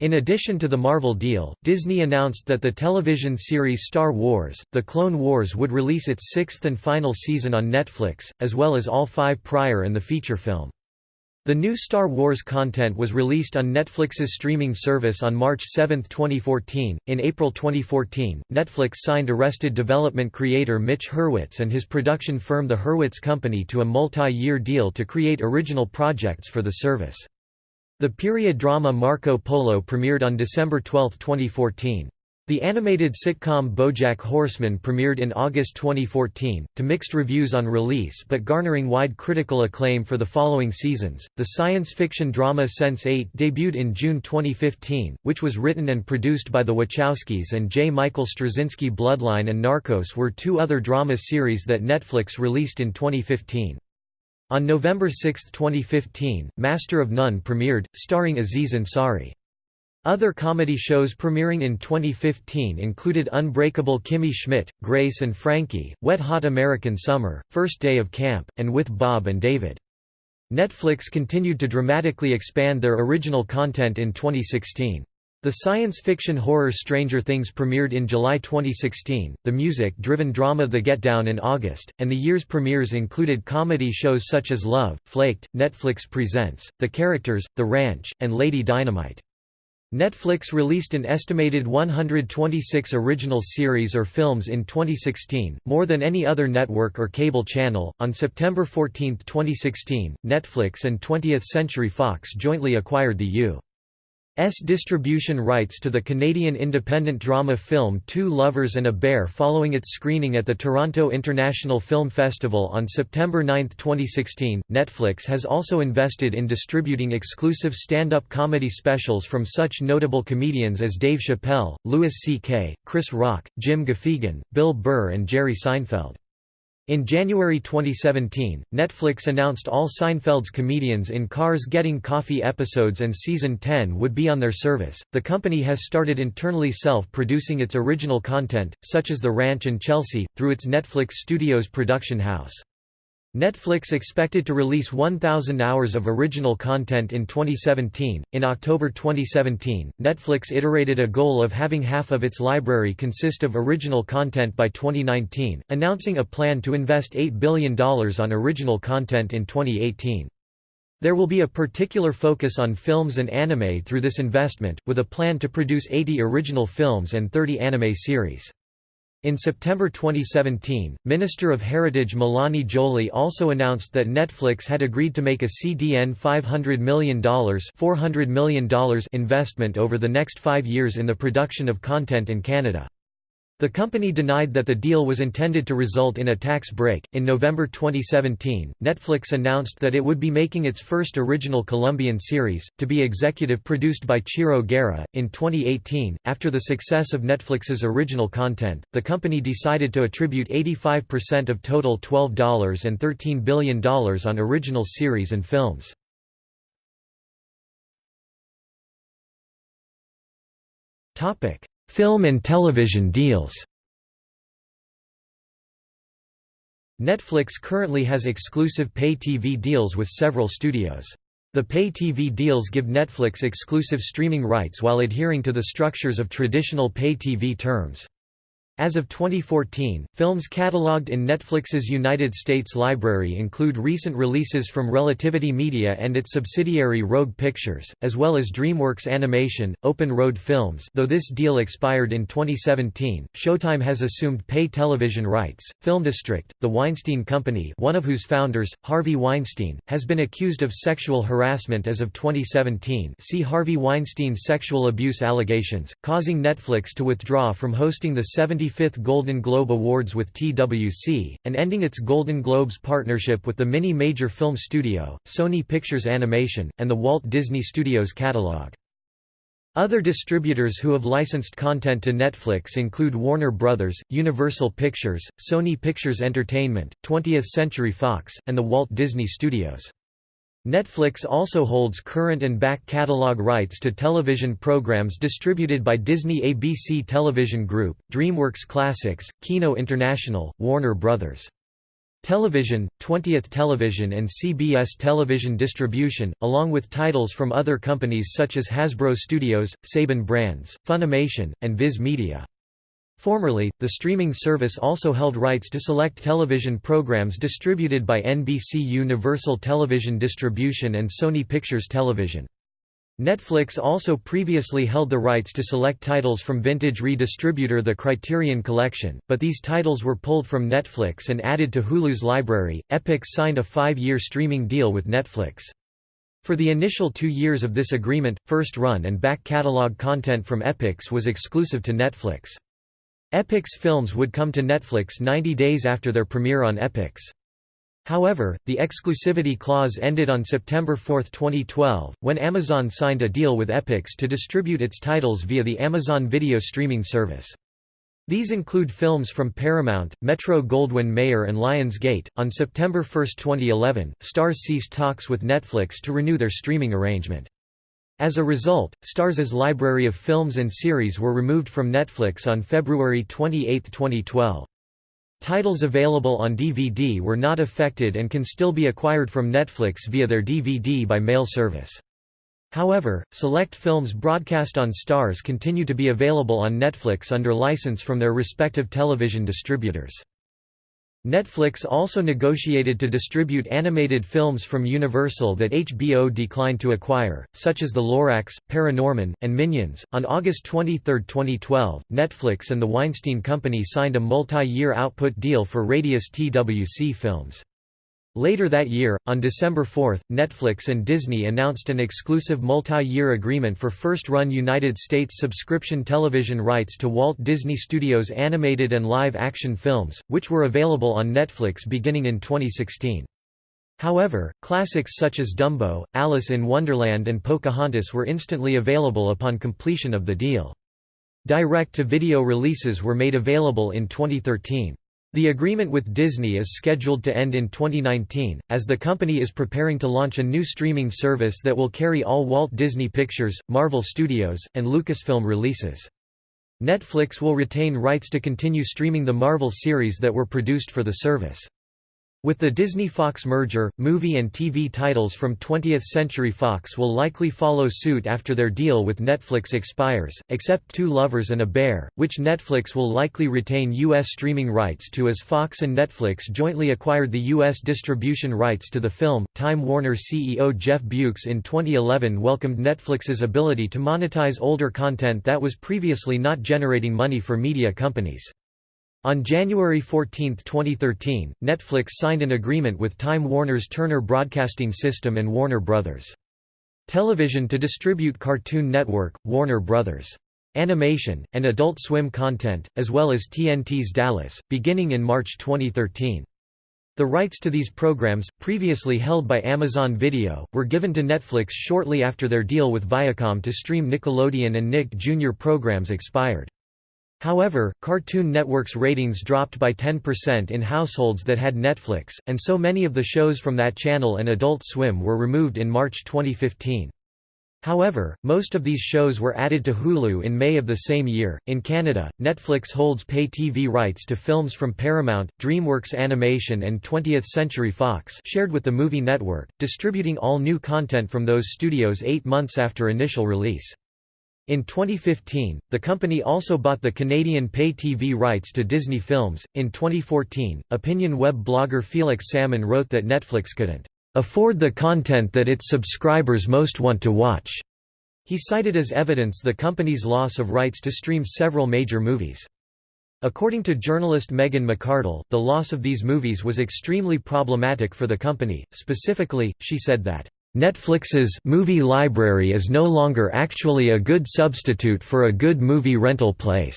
In addition to the Marvel deal, Disney announced that the television series Star Wars, The Clone Wars would release its sixth and final season on Netflix, as well as all five prior and the feature film. The new Star Wars content was released on Netflix's streaming service on March 7, 2014. In April 2014, Netflix signed Arrested Development creator Mitch Hurwitz and his production firm The Hurwitz Company to a multi year deal to create original projects for the service. The period drama Marco Polo premiered on December 12, 2014. The animated sitcom BoJack Horseman premiered in August 2014, to mixed reviews on release but garnering wide critical acclaim for the following seasons. The science fiction drama Sense8 debuted in June 2015, which was written and produced by the Wachowskis and J. Michael Straczynski. Bloodline and Narcos were two other drama series that Netflix released in 2015. On November 6, 2015, Master of None premiered, starring Aziz Ansari. Other comedy shows premiering in 2015 included Unbreakable Kimmy Schmidt, Grace and Frankie, Wet Hot American Summer, First Day of Camp, and With Bob and David. Netflix continued to dramatically expand their original content in 2016. The science fiction horror Stranger Things premiered in July 2016, the music-driven drama The Get Down in August, and the year's premieres included comedy shows such as Love, Flaked, Netflix Presents, The Characters, The Ranch, and Lady Dynamite. Netflix released an estimated 126 original series or films in 2016, more than any other network or cable channel. On September 14, 2016, Netflix and 20th Century Fox jointly acquired the U. S distribution rights to the Canadian independent drama film Two Lovers and a Bear following its screening at the Toronto International Film Festival on September 9, 2016. Netflix has also invested in distributing exclusive stand-up comedy specials from such notable comedians as Dave Chappelle, Louis C.K., Chris Rock, Jim Gaffigan, Bill Burr and Jerry Seinfeld. In January 2017, Netflix announced all Seinfeld's comedians in Cars Getting Coffee episodes and season 10 would be on their service. The company has started internally self-producing its original content, such as The Ranch and Chelsea, through its Netflix Studios production house. Netflix expected to release 1,000 hours of original content in 2017. In October 2017, Netflix iterated a goal of having half of its library consist of original content by 2019, announcing a plan to invest $8 billion on original content in 2018. There will be a particular focus on films and anime through this investment, with a plan to produce 80 original films and 30 anime series. In September 2017, Minister of Heritage Mélanie Joly also announced that Netflix had agreed to make a CDN $500 million, $400 million investment over the next five years in the production of content in Canada. The company denied that the deal was intended to result in a tax break. In November 2017, Netflix announced that it would be making its first original Colombian series, to be executive produced by Ciro Guerra. In 2018, after the success of Netflix's original content, the company decided to attribute 85% of total $12.13 billion on original series and films. Film and television deals Netflix currently has exclusive pay TV deals with several studios. The pay TV deals give Netflix exclusive streaming rights while adhering to the structures of traditional pay TV terms. As of 2014, films catalogued in Netflix's United States library include recent releases from Relativity Media and its subsidiary Rogue Pictures, as well as DreamWorks Animation, Open Road Films though this deal expired in 2017, Showtime has assumed pay television rights. Film District, the Weinstein Company one of whose founders, Harvey Weinstein, has been accused of sexual harassment as of 2017 see Harvey Weinstein sexual abuse allegations, causing Netflix to withdraw from hosting the 70 25th Golden Globe Awards with TWC, and ending its Golden Globes partnership with the Mini Major Film Studio, Sony Pictures Animation, and the Walt Disney Studios catalog. Other distributors who have licensed content to Netflix include Warner Bros., Universal Pictures, Sony Pictures Entertainment, 20th Century Fox, and the Walt Disney Studios. Netflix also holds current and back catalog rights to television programs distributed by Disney ABC Television Group, DreamWorks Classics, Kino International, Warner Bros. Television, 20th Television and CBS Television Distribution, along with titles from other companies such as Hasbro Studios, Saban Brands, Funimation, and Viz Media. Formerly, the streaming service also held rights to select television programs distributed by NBC Universal Television Distribution and Sony Pictures Television. Netflix also previously held the rights to select titles from vintage redistributor The Criterion Collection, but these titles were pulled from Netflix and added to Hulu's library. Epix signed a five year streaming deal with Netflix. For the initial two years of this agreement, first run and back catalog content from Epix was exclusive to Netflix. Epix films would come to Netflix 90 days after their premiere on Epix. However, the exclusivity clause ended on September 4, 2012, when Amazon signed a deal with Epix to distribute its titles via the Amazon Video streaming service. These include films from Paramount, Metro-Goldwyn-Mayer and Lionsgate. On September 1, 2011, Starz ceased talks with Netflix to renew their streaming arrangement. As a result, Starz's library of films and series were removed from Netflix on February 28, 2012. Titles available on DVD were not affected and can still be acquired from Netflix via their DVD by mail service. However, select films broadcast on Starz continue to be available on Netflix under license from their respective television distributors. Netflix also negotiated to distribute animated films from Universal that HBO declined to acquire, such as The Lorax, Paranorman, and Minions. On August 23, 2012, Netflix and the Weinstein Company signed a multi year output deal for Radius TWC films. Later that year, on December 4, Netflix and Disney announced an exclusive multi-year agreement for first-run United States subscription television rights to Walt Disney Studios animated and live-action films, which were available on Netflix beginning in 2016. However, classics such as Dumbo, Alice in Wonderland and Pocahontas were instantly available upon completion of the deal. Direct-to-video releases were made available in 2013. The agreement with Disney is scheduled to end in 2019, as the company is preparing to launch a new streaming service that will carry all Walt Disney Pictures, Marvel Studios, and Lucasfilm releases. Netflix will retain rights to continue streaming the Marvel series that were produced for the service. With the Disney-Fox merger, movie and TV titles from 20th Century Fox will likely follow suit after their deal with Netflix expires, except Two Lovers and a Bear, which Netflix will likely retain U.S. streaming rights to as Fox and Netflix jointly acquired the U.S. distribution rights to the film. Time Warner CEO Jeff Bewkes in 2011 welcomed Netflix's ability to monetize older content that was previously not generating money for media companies. On January 14, 2013, Netflix signed an agreement with Time Warner's Turner Broadcasting System and Warner Bros. Television to distribute Cartoon Network, Warner Bros. Animation, and Adult Swim content, as well as TNT's Dallas, beginning in March 2013. The rights to these programs, previously held by Amazon Video, were given to Netflix shortly after their deal with Viacom to stream Nickelodeon and Nick Jr. programs expired. However, Cartoon Network's ratings dropped by 10% in households that had Netflix, and so many of the shows from that channel and Adult Swim were removed in March 2015. However, most of these shows were added to Hulu in May of the same year. In Canada, Netflix holds pay TV rights to films from Paramount, DreamWorks Animation, and 20th Century Fox, shared with the Movie Network, distributing all new content from those studios eight months after initial release. In 2015, the company also bought the Canadian pay TV rights to Disney films. In 2014, opinion web blogger Felix Salmon wrote that Netflix couldn't afford the content that its subscribers most want to watch. He cited as evidence the company's loss of rights to stream several major movies. According to journalist Megan McArdle, the loss of these movies was extremely problematic for the company. Specifically, she said that Netflix's movie library is no longer actually a good substitute for a good movie rental place.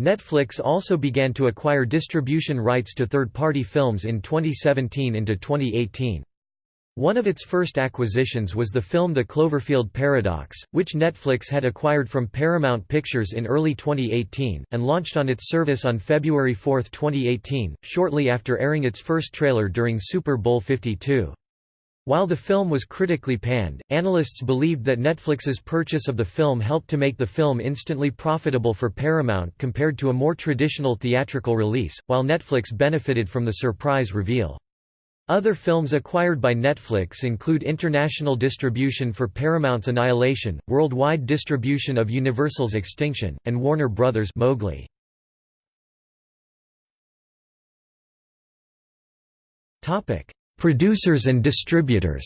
Netflix also began to acquire distribution rights to third-party films in 2017 into 2018. One of its first acquisitions was the film The Cloverfield Paradox, which Netflix had acquired from Paramount Pictures in early 2018, and launched on its service on February 4, 2018, shortly after airing its first trailer during Super Bowl 52. While the film was critically panned, analysts believed that Netflix's purchase of the film helped to make the film instantly profitable for Paramount compared to a more traditional theatrical release, while Netflix benefited from the surprise reveal. Other films acquired by Netflix include international distribution for Paramount's Annihilation, worldwide distribution of Universal's Extinction, and Warner Brothers' Mowgli. Producers and distributors.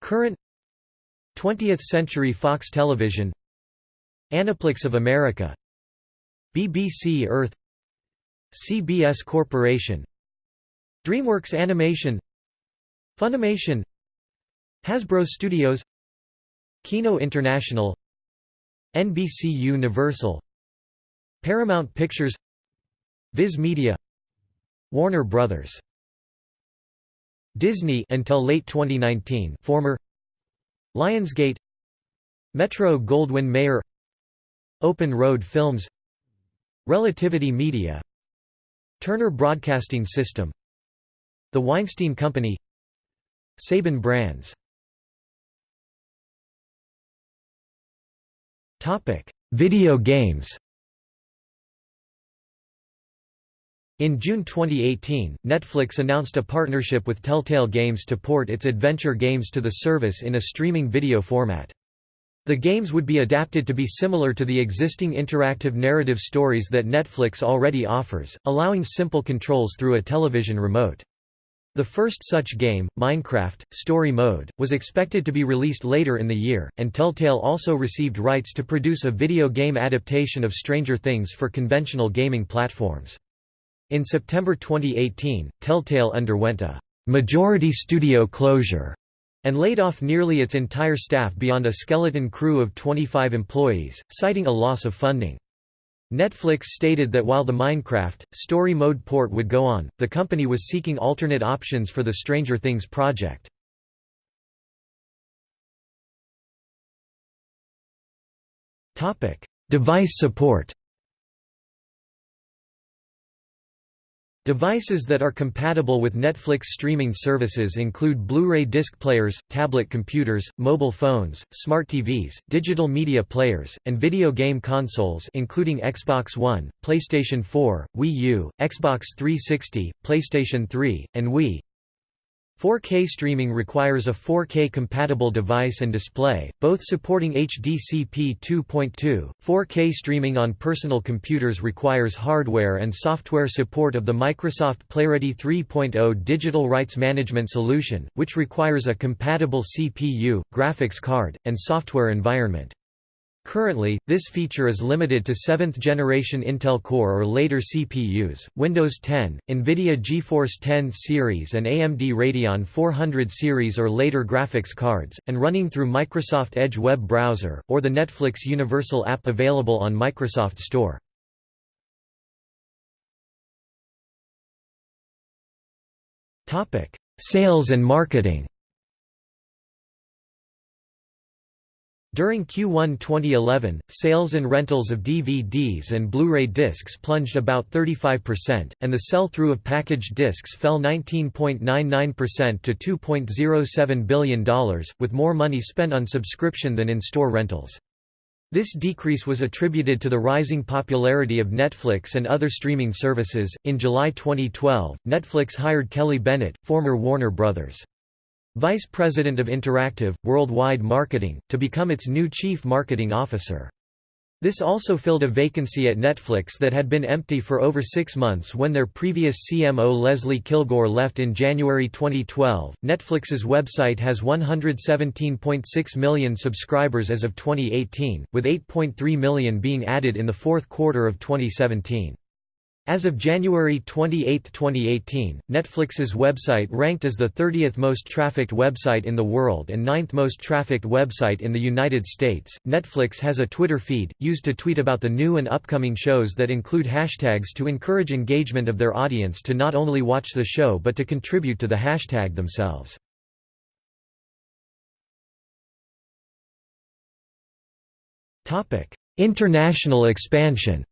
Current 20th Century Fox Television Aniplex of America BBC Earth CBS Corporation DreamWorks Animation Funimation Hasbro Studios Kino International NBC Universal Paramount Pictures Viz Media Warner Brothers. Disney until late 2019 former Lionsgate Metro Goldwyn Mayer Open Road Films Relativity Media Turner Broadcasting System The Weinstein Company Saban Brands Topic: Video games In June 2018, Netflix announced a partnership with Telltale Games to port its adventure games to the service in a streaming video format. The games would be adapted to be similar to the existing interactive narrative stories that Netflix already offers, allowing simple controls through a television remote. The first such game, Minecraft, Story Mode, was expected to be released later in the year, and Telltale also received rights to produce a video game adaptation of Stranger Things for conventional gaming platforms. In September 2018, Telltale underwent a majority studio closure and laid off nearly its entire staff beyond a skeleton crew of 25 employees, citing a loss of funding. Netflix stated that while the Minecraft, story mode port would go on, the company was seeking alternate options for the Stranger Things project. Device support Devices that are compatible with Netflix streaming services include Blu-ray disc players, tablet computers, mobile phones, smart TVs, digital media players, and video game consoles including Xbox One, PlayStation 4, Wii U, Xbox 360, PlayStation 3, and Wii. 4K streaming requires a 4K compatible device and display, both supporting HDCP 2.2. 4K streaming on personal computers requires hardware and software support of the Microsoft PlayReady 3.0 digital rights management solution, which requires a compatible CPU, graphics card, and software environment. Currently, this feature is limited to 7th-generation Intel Core or later CPUs, Windows 10, NVIDIA GeForce 10 series and AMD Radeon 400 series or later graphics cards, and running through Microsoft Edge web browser, or the Netflix Universal app available on Microsoft Store. Sales and marketing During Q1 2011, sales and rentals of DVDs and Blu-ray discs plunged about 35%, and the sell-through of packaged discs fell 19.99% to $2.07 billion, with more money spent on subscription than in store rentals. This decrease was attributed to the rising popularity of Netflix and other streaming services. In July 2012, Netflix hired Kelly Bennett, former Warner Brothers. Vice President of Interactive, Worldwide Marketing, to become its new Chief Marketing Officer. This also filled a vacancy at Netflix that had been empty for over six months when their previous CMO Leslie Kilgore left in January 2012. Netflix's website has 117.6 million subscribers as of 2018, with 8.3 million being added in the fourth quarter of 2017. As of January 28, 2018, Netflix's website ranked as the 30th most trafficked website in the world and 9th most trafficked website in the United States. Netflix has a Twitter feed, used to tweet about the new and upcoming shows that include hashtags to encourage engagement of their audience to not only watch the show but to contribute to the hashtag themselves. International expansion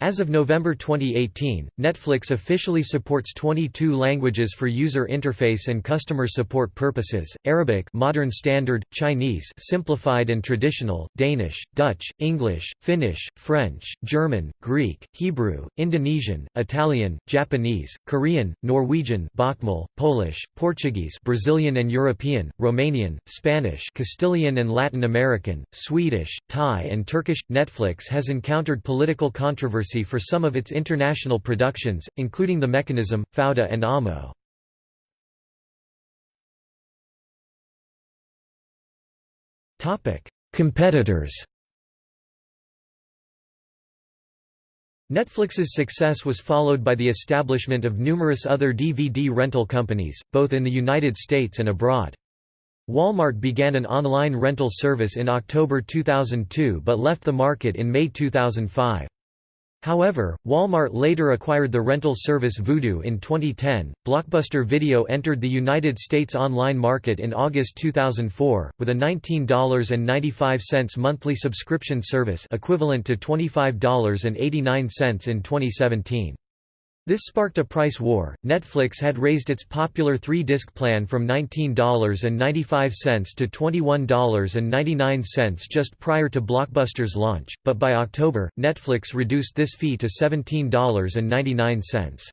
As of November 2018, Netflix officially supports 22 languages for user interface and customer support purposes: Arabic, Modern Standard, Chinese, Simplified and Traditional, Danish, Dutch, English, Finnish, French, German, Greek, Hebrew, Indonesian, Italian, Japanese, Korean, Norwegian, Bokmal, Polish, Portuguese, Brazilian and European, Romanian, Spanish, Castilian and Latin American, Swedish, Thai and Turkish. Netflix has encountered political controversy for some of its international productions, including The Mechanism, Fauda and Amo. Competitors Netflix's success was followed by the establishment of numerous other DVD rental companies, both in the United States and abroad. Walmart began an online rental service in October 2002 but left the market in May 2005. However, Walmart later acquired the rental service Vudu in 2010. Blockbuster Video entered the United States online market in August 2004 with a $19.95 monthly subscription service equivalent to $25.89 in 2017. This sparked a price war. Netflix had raised its popular three disc plan from $19.95 to $21.99 just prior to Blockbuster's launch, but by October, Netflix reduced this fee to $17.99.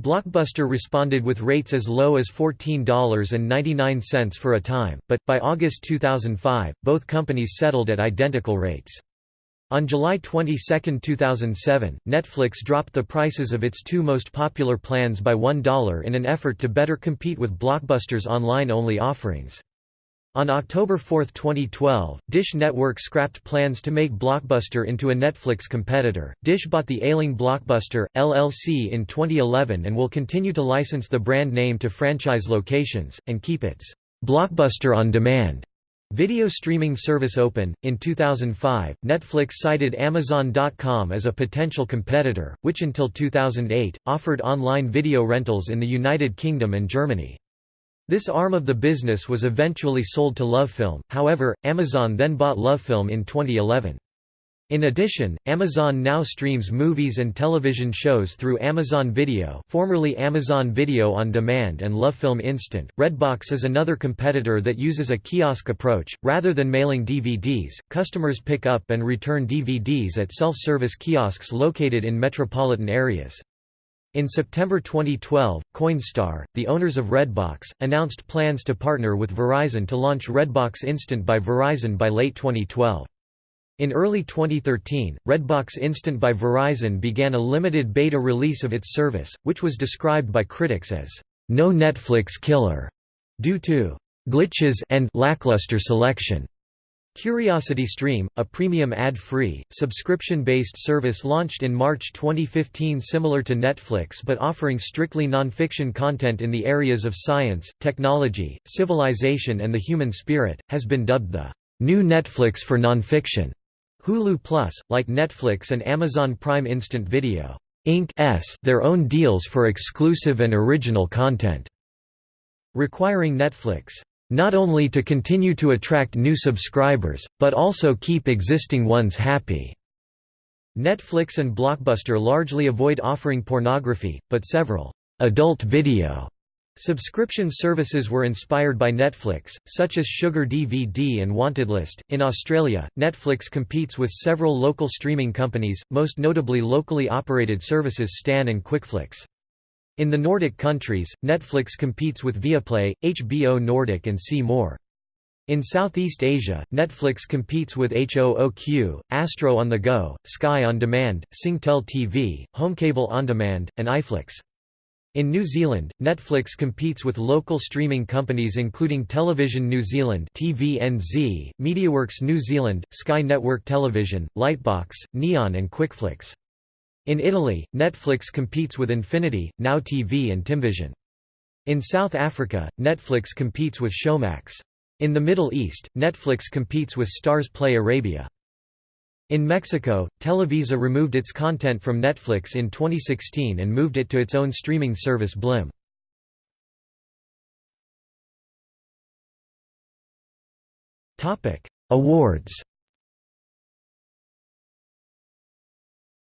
Blockbuster responded with rates as low as $14.99 for a time, but, by August 2005, both companies settled at identical rates. On July 22, 2007, Netflix dropped the prices of its two most popular plans by $1 in an effort to better compete with Blockbuster's online-only offerings. On October 4, 2012, Dish Network scrapped plans to make Blockbuster into a Netflix competitor. Dish bought the ailing Blockbuster, LLC in 2011 and will continue to license the brand name to franchise locations, and keep its Blockbuster on Demand Video streaming service Open. In 2005, Netflix cited Amazon.com as a potential competitor, which until 2008, offered online video rentals in the United Kingdom and Germany. This arm of the business was eventually sold to LoveFilm, however, Amazon then bought LoveFilm in 2011. In addition, Amazon now streams movies and television shows through Amazon Video formerly Amazon Video On Demand and LoveFilm Instant. Redbox is another competitor that uses a kiosk approach. Rather than mailing DVDs, customers pick up and return DVDs at self-service kiosks located in metropolitan areas. In September 2012, Coinstar, the owners of Redbox, announced plans to partner with Verizon to launch Redbox Instant by Verizon by late 2012. In early 2013, Redbox Instant by Verizon began a limited beta release of its service, which was described by critics as, "...no Netflix killer", due to "...glitches and lackluster selection." CuriosityStream, a premium ad-free, subscription-based service launched in March 2015 similar to Netflix but offering strictly non-fiction content in the areas of science, technology, civilization and the human spirit, has been dubbed the "...new Netflix for nonfiction." Hulu Plus, like Netflix and Amazon Prime Instant Video, Inc.'s their own deals for exclusive and original content, requiring Netflix not only to continue to attract new subscribers, but also keep existing ones happy. Netflix and Blockbuster largely avoid offering pornography, but several adult video Subscription services were inspired by Netflix, such as Sugar DVD and Wantedlist. In Australia, Netflix competes with several local streaming companies, most notably locally operated services Stan and Quickflix. In the Nordic countries, Netflix competes with Viaplay, HBO Nordic and C More. In Southeast Asia, Netflix competes with HOOQ, Astro on the Go, Sky on Demand, Singtel TV, Homecable On Demand, and iFlix. In New Zealand, Netflix competes with local streaming companies including Television New Zealand TVNZ, MediaWorks New Zealand, Sky Network Television, Lightbox, Neon and Quickflix. In Italy, Netflix competes with Infinity, Now TV and Timvision. In South Africa, Netflix competes with Showmax. In the Middle East, Netflix competes with Starz Play Arabia. In Mexico, Televisa removed its content from Netflix in 2016 and moved it to its own streaming service Blim. Awards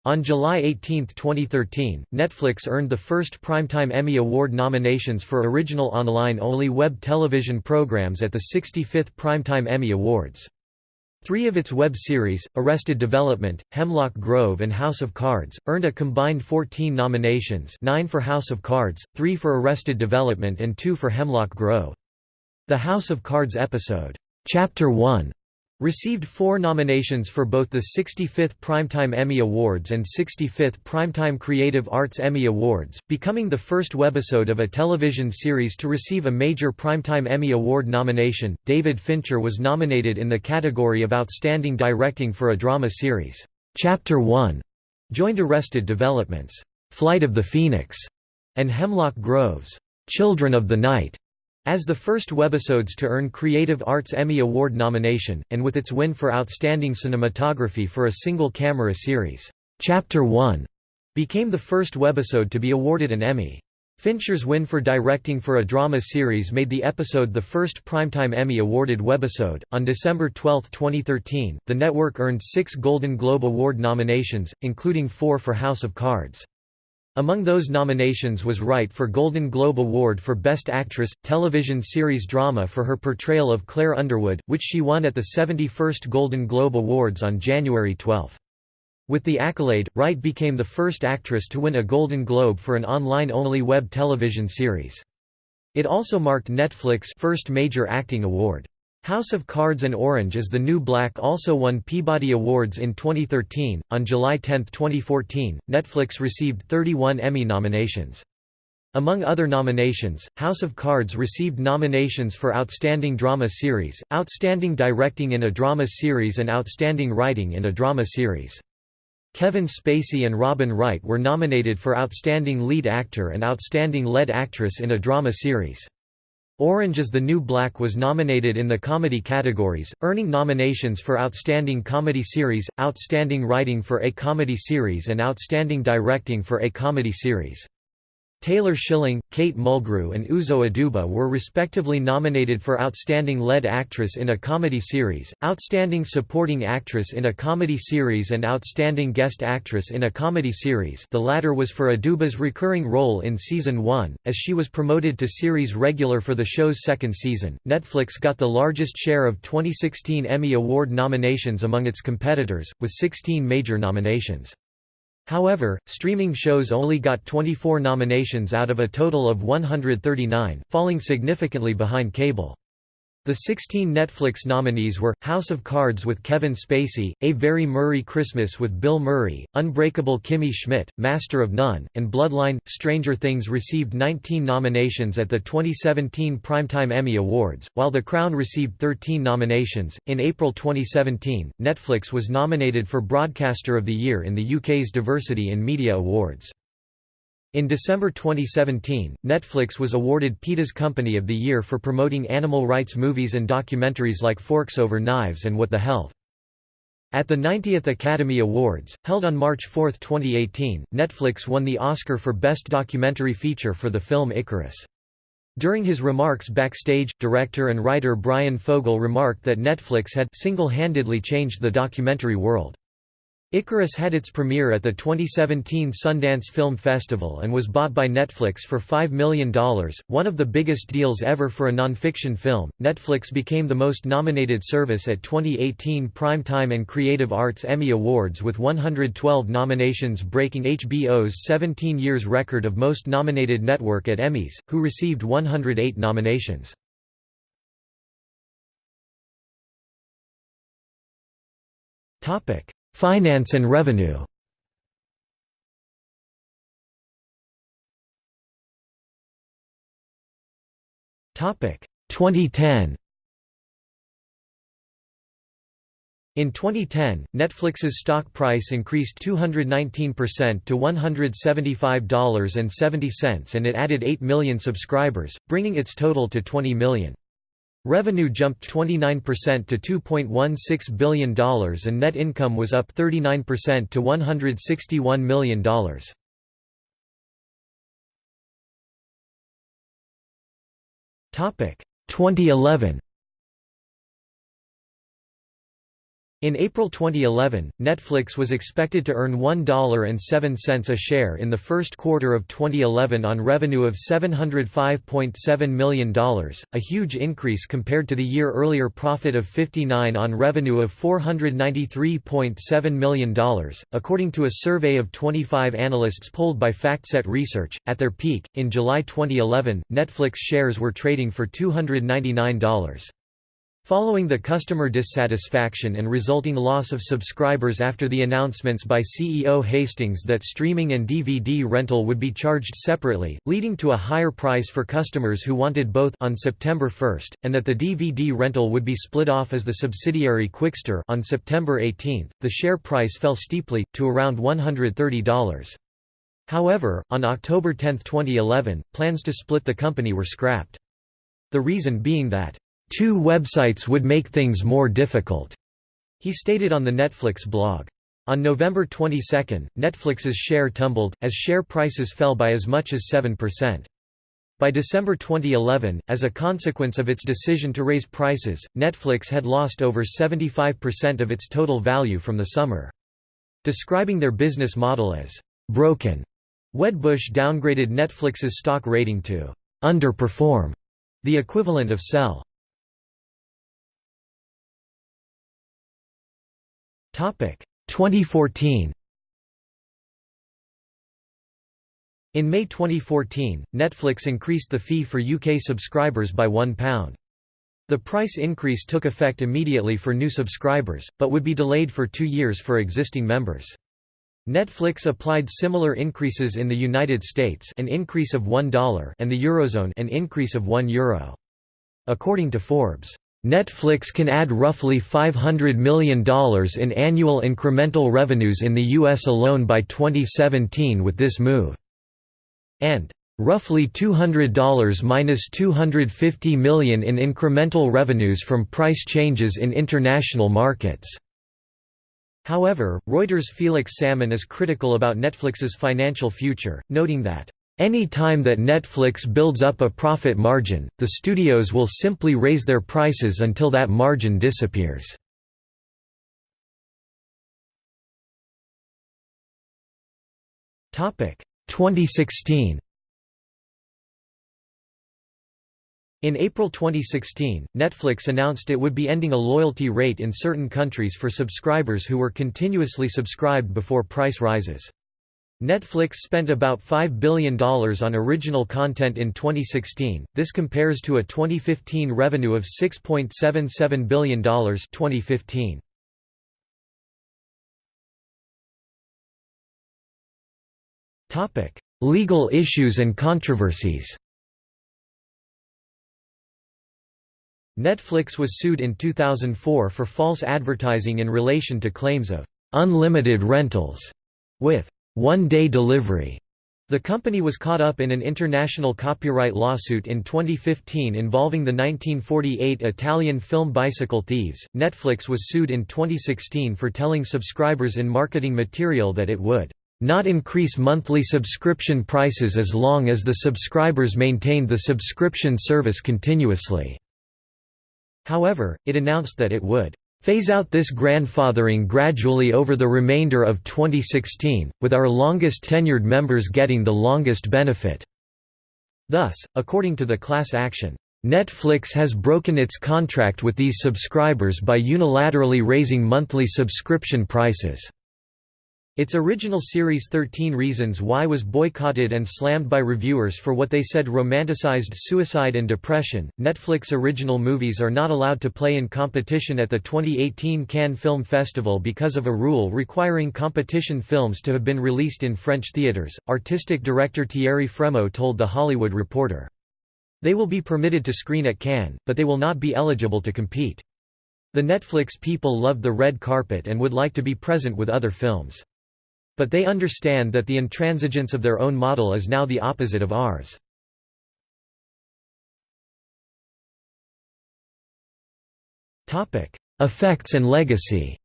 On July 18, 2013, Netflix earned the first Primetime Emmy Award nominations for original online-only web television programs at the 65th Primetime Emmy Awards. Three of its web series, Arrested Development, Hemlock Grove and House of Cards, earned a combined 14 nominations 9 for House of Cards, 3 for Arrested Development and 2 for Hemlock Grove. The House of Cards episode, Chapter 1, Received four nominations for both the 65th Primetime Emmy Awards and 65th Primetime Creative Arts Emmy Awards, becoming the first webisode of a television series to receive a major Primetime Emmy Award nomination. David Fincher was nominated in the category of Outstanding Directing for a Drama Series. Chapter 1 joined Arrested Development's Flight of the Phoenix and Hemlock Grove's Children of the Night as the first webisodes to earn Creative Arts Emmy Award nomination, and with its win for Outstanding Cinematography for a single-camera series, Chapter 1 became the first webisode to be awarded an Emmy. Fincher's win for directing for a drama series made the episode the first Primetime Emmy awarded webisode. On December 12, 2013, the network earned six Golden Globe Award nominations, including four for House of Cards. Among those nominations was Wright for Golden Globe Award for Best Actress, Television Series Drama for her portrayal of Claire Underwood, which she won at the 71st Golden Globe Awards on January 12. With the accolade, Wright became the first actress to win a Golden Globe for an online-only web television series. It also marked Netflix's first major acting award. House of Cards and Orange is the New Black also won Peabody Awards in 2013. On July 10, 2014, Netflix received 31 Emmy nominations. Among other nominations, House of Cards received nominations for Outstanding Drama Series, Outstanding Directing in a Drama Series and Outstanding Writing in a Drama Series. Kevin Spacey and Robin Wright were nominated for Outstanding Lead Actor and Outstanding Lead Actress in a Drama Series. Orange is the New Black was nominated in the comedy categories, earning nominations for Outstanding Comedy Series, Outstanding Writing for a Comedy Series and Outstanding Directing for a Comedy Series. Taylor Schilling, Kate Mulgrew and Uzo Aduba were respectively nominated for Outstanding Lead Actress in a Comedy Series, Outstanding Supporting Actress in a Comedy Series and Outstanding Guest Actress in a Comedy Series the latter was for Aduba's recurring role in Season 1, as she was promoted to series regular for the show's second season. Netflix got the largest share of 2016 Emmy Award nominations among its competitors, with 16 major nominations. However, streaming shows only got 24 nominations out of a total of 139, falling significantly behind cable. The 16 Netflix nominees were, House of Cards with Kevin Spacey, A Very Murray Christmas with Bill Murray, Unbreakable Kimmy Schmidt, Master of None, and Bloodline. Stranger Things received 19 nominations at the 2017 Primetime Emmy Awards, while The Crown received 13 nominations. In April 2017, Netflix was nominated for Broadcaster of the Year in the UK's Diversity in Media Awards. In December 2017, Netflix was awarded PETA's Company of the Year for promoting animal rights movies and documentaries like Forks Over Knives and What the Health. At the 90th Academy Awards, held on March 4, 2018, Netflix won the Oscar for Best Documentary Feature for the film Icarus. During his remarks backstage, director and writer Brian Fogel remarked that Netflix had single-handedly changed the documentary world. Icarus had its premiere at the 2017 Sundance Film Festival and was bought by Netflix for $5 million, one of the biggest deals ever for a nonfiction film. Netflix became the most nominated service at 2018 Primetime and Creative Arts Emmy Awards with 112 nominations, breaking HBO's 17 years record of most nominated network at Emmys, who received 108 nominations. Topic Finance and revenue Topic 2010 In 2010, Netflix's stock price increased 219% to $175.70 and it added 8 million subscribers, bringing its total to 20 million. Revenue jumped 29% to $2.16 billion and net income was up 39% to $161 million. 2011 In April 2011, Netflix was expected to earn $1.07 a share in the first quarter of 2011 on revenue of $705.7 million, a huge increase compared to the year earlier profit of 59 on revenue of $493.7 million. According to a survey of 25 analysts polled by FactSet Research, at their peak, in July 2011, Netflix shares were trading for $299. Following the customer dissatisfaction and resulting loss of subscribers after the announcements by CEO Hastings that streaming and DVD rental would be charged separately, leading to a higher price for customers who wanted both on September 1, and that the DVD rental would be split off as the subsidiary Qwikster on September 18, the share price fell steeply, to around $130. However, on October 10, 2011, plans to split the company were scrapped. The reason being that Two websites would make things more difficult, he stated on the Netflix blog. On November 22, Netflix's share tumbled, as share prices fell by as much as 7%. By December 2011, as a consequence of its decision to raise prices, Netflix had lost over 75% of its total value from the summer. Describing their business model as broken, Wedbush downgraded Netflix's stock rating to underperform, the equivalent of sell. 2014 In May 2014, Netflix increased the fee for UK subscribers by £1. The price increase took effect immediately for new subscribers, but would be delayed for two years for existing members. Netflix applied similar increases in the United States an increase of $1 and the Eurozone an increase of €1 Euro. According to Forbes, Netflix can add roughly $500 million in annual incremental revenues in the U.S. alone by 2017 with this move. And roughly $200 minus $250 million in incremental revenues from price changes in international markets. However, Reuters' Felix Salmon is critical about Netflix's financial future, noting that any time that Netflix builds up a profit margin, the studios will simply raise their prices until that margin disappears. Topic 2016. In April 2016, Netflix announced it would be ending a loyalty rate in certain countries for subscribers who were continuously subscribed before price rises. Netflix spent about $5 billion on original content in 2016, this compares to a 2015 revenue of $6.77 billion 2015. Legal issues and controversies Netflix was sued in 2004 for false advertising in relation to claims of «unlimited rentals» with one-day delivery. The company was caught up in an international copyright lawsuit in 2015 involving the 1948 Italian film Bicycle Thieves. Netflix was sued in 2016 for telling subscribers in marketing material that it would not increase monthly subscription prices as long as the subscribers maintained the subscription service continuously. However, it announced that it would Phase out this grandfathering gradually over the remainder of 2016, with our longest tenured members getting the longest benefit. Thus, according to the class action, Netflix has broken its contract with these subscribers by unilaterally raising monthly subscription prices. Its original series 13 Reasons Why was boycotted and slammed by reviewers for what they said romanticized suicide and depression. Netflix original movies are not allowed to play in competition at the 2018 Cannes Film Festival because of a rule requiring competition films to have been released in French theaters, artistic director Thierry Frémaux told The Hollywood Reporter. They will be permitted to screen at Cannes, but they will not be eligible to compete. The Netflix people loved the red carpet and would like to be present with other films. But they understand that the intransigence of their own model is now the opposite of ours. Effects and legacy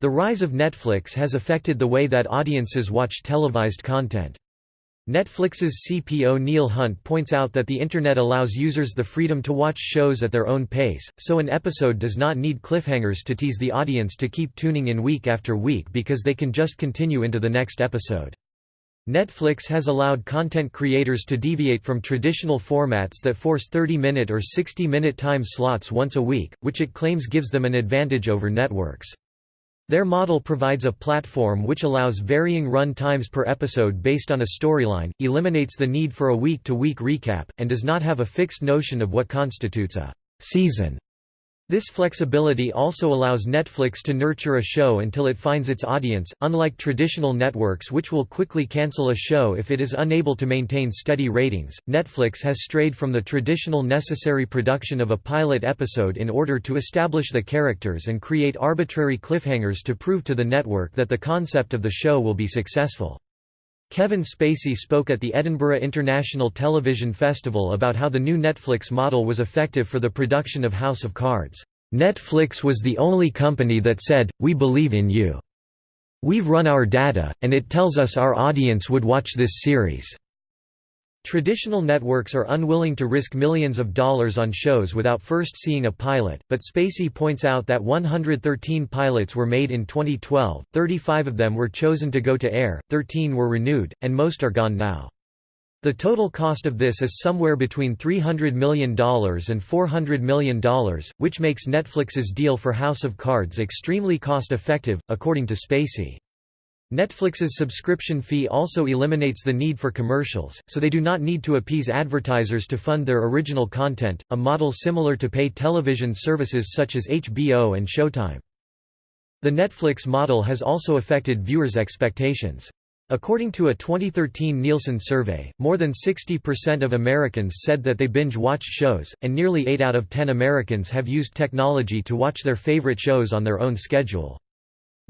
The rise of Netflix has affected the way that audiences watch televised content. Netflix's CPO Neil Hunt points out that the Internet allows users the freedom to watch shows at their own pace, so an episode does not need cliffhangers to tease the audience to keep tuning in week after week because they can just continue into the next episode. Netflix has allowed content creators to deviate from traditional formats that force 30-minute or 60-minute time slots once a week, which it claims gives them an advantage over networks. Their model provides a platform which allows varying run times per episode based on a storyline, eliminates the need for a week-to-week -week recap, and does not have a fixed notion of what constitutes a season. This flexibility also allows Netflix to nurture a show until it finds its audience, unlike traditional networks which will quickly cancel a show if it is unable to maintain steady ratings. Netflix has strayed from the traditional necessary production of a pilot episode in order to establish the characters and create arbitrary cliffhangers to prove to the network that the concept of the show will be successful. Kevin Spacey spoke at the Edinburgh International Television Festival about how the new Netflix model was effective for the production of House of Cards. Netflix was the only company that said, we believe in you. We've run our data, and it tells us our audience would watch this series. Traditional networks are unwilling to risk millions of dollars on shows without first seeing a pilot, but Spacey points out that 113 pilots were made in 2012, 35 of them were chosen to go to air, 13 were renewed, and most are gone now. The total cost of this is somewhere between $300 million and $400 million, which makes Netflix's deal for House of Cards extremely cost-effective, according to Spacey. Netflix's subscription fee also eliminates the need for commercials, so they do not need to appease advertisers to fund their original content, a model similar to pay television services such as HBO and Showtime. The Netflix model has also affected viewers' expectations. According to a 2013 Nielsen survey, more than 60% of Americans said that they binge-watched shows, and nearly 8 out of 10 Americans have used technology to watch their favorite shows on their own schedule.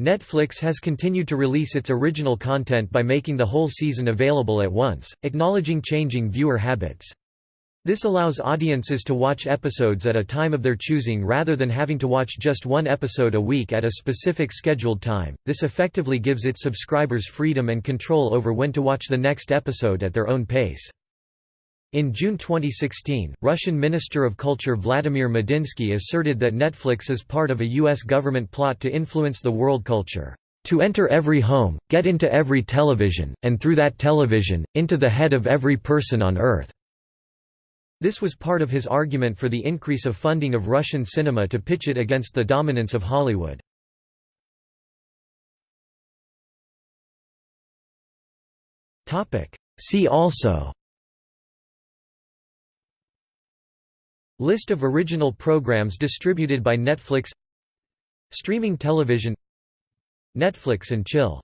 Netflix has continued to release its original content by making the whole season available at once, acknowledging changing viewer habits. This allows audiences to watch episodes at a time of their choosing rather than having to watch just one episode a week at a specific scheduled time. This effectively gives its subscribers freedom and control over when to watch the next episode at their own pace. In June 2016, Russian Minister of Culture Vladimir Medinsky asserted that Netflix is part of a U.S. government plot to influence the world culture, "...to enter every home, get into every television, and through that television, into the head of every person on Earth." This was part of his argument for the increase of funding of Russian cinema to pitch it against the dominance of Hollywood. See also List of original programs distributed by Netflix Streaming television Netflix and Chill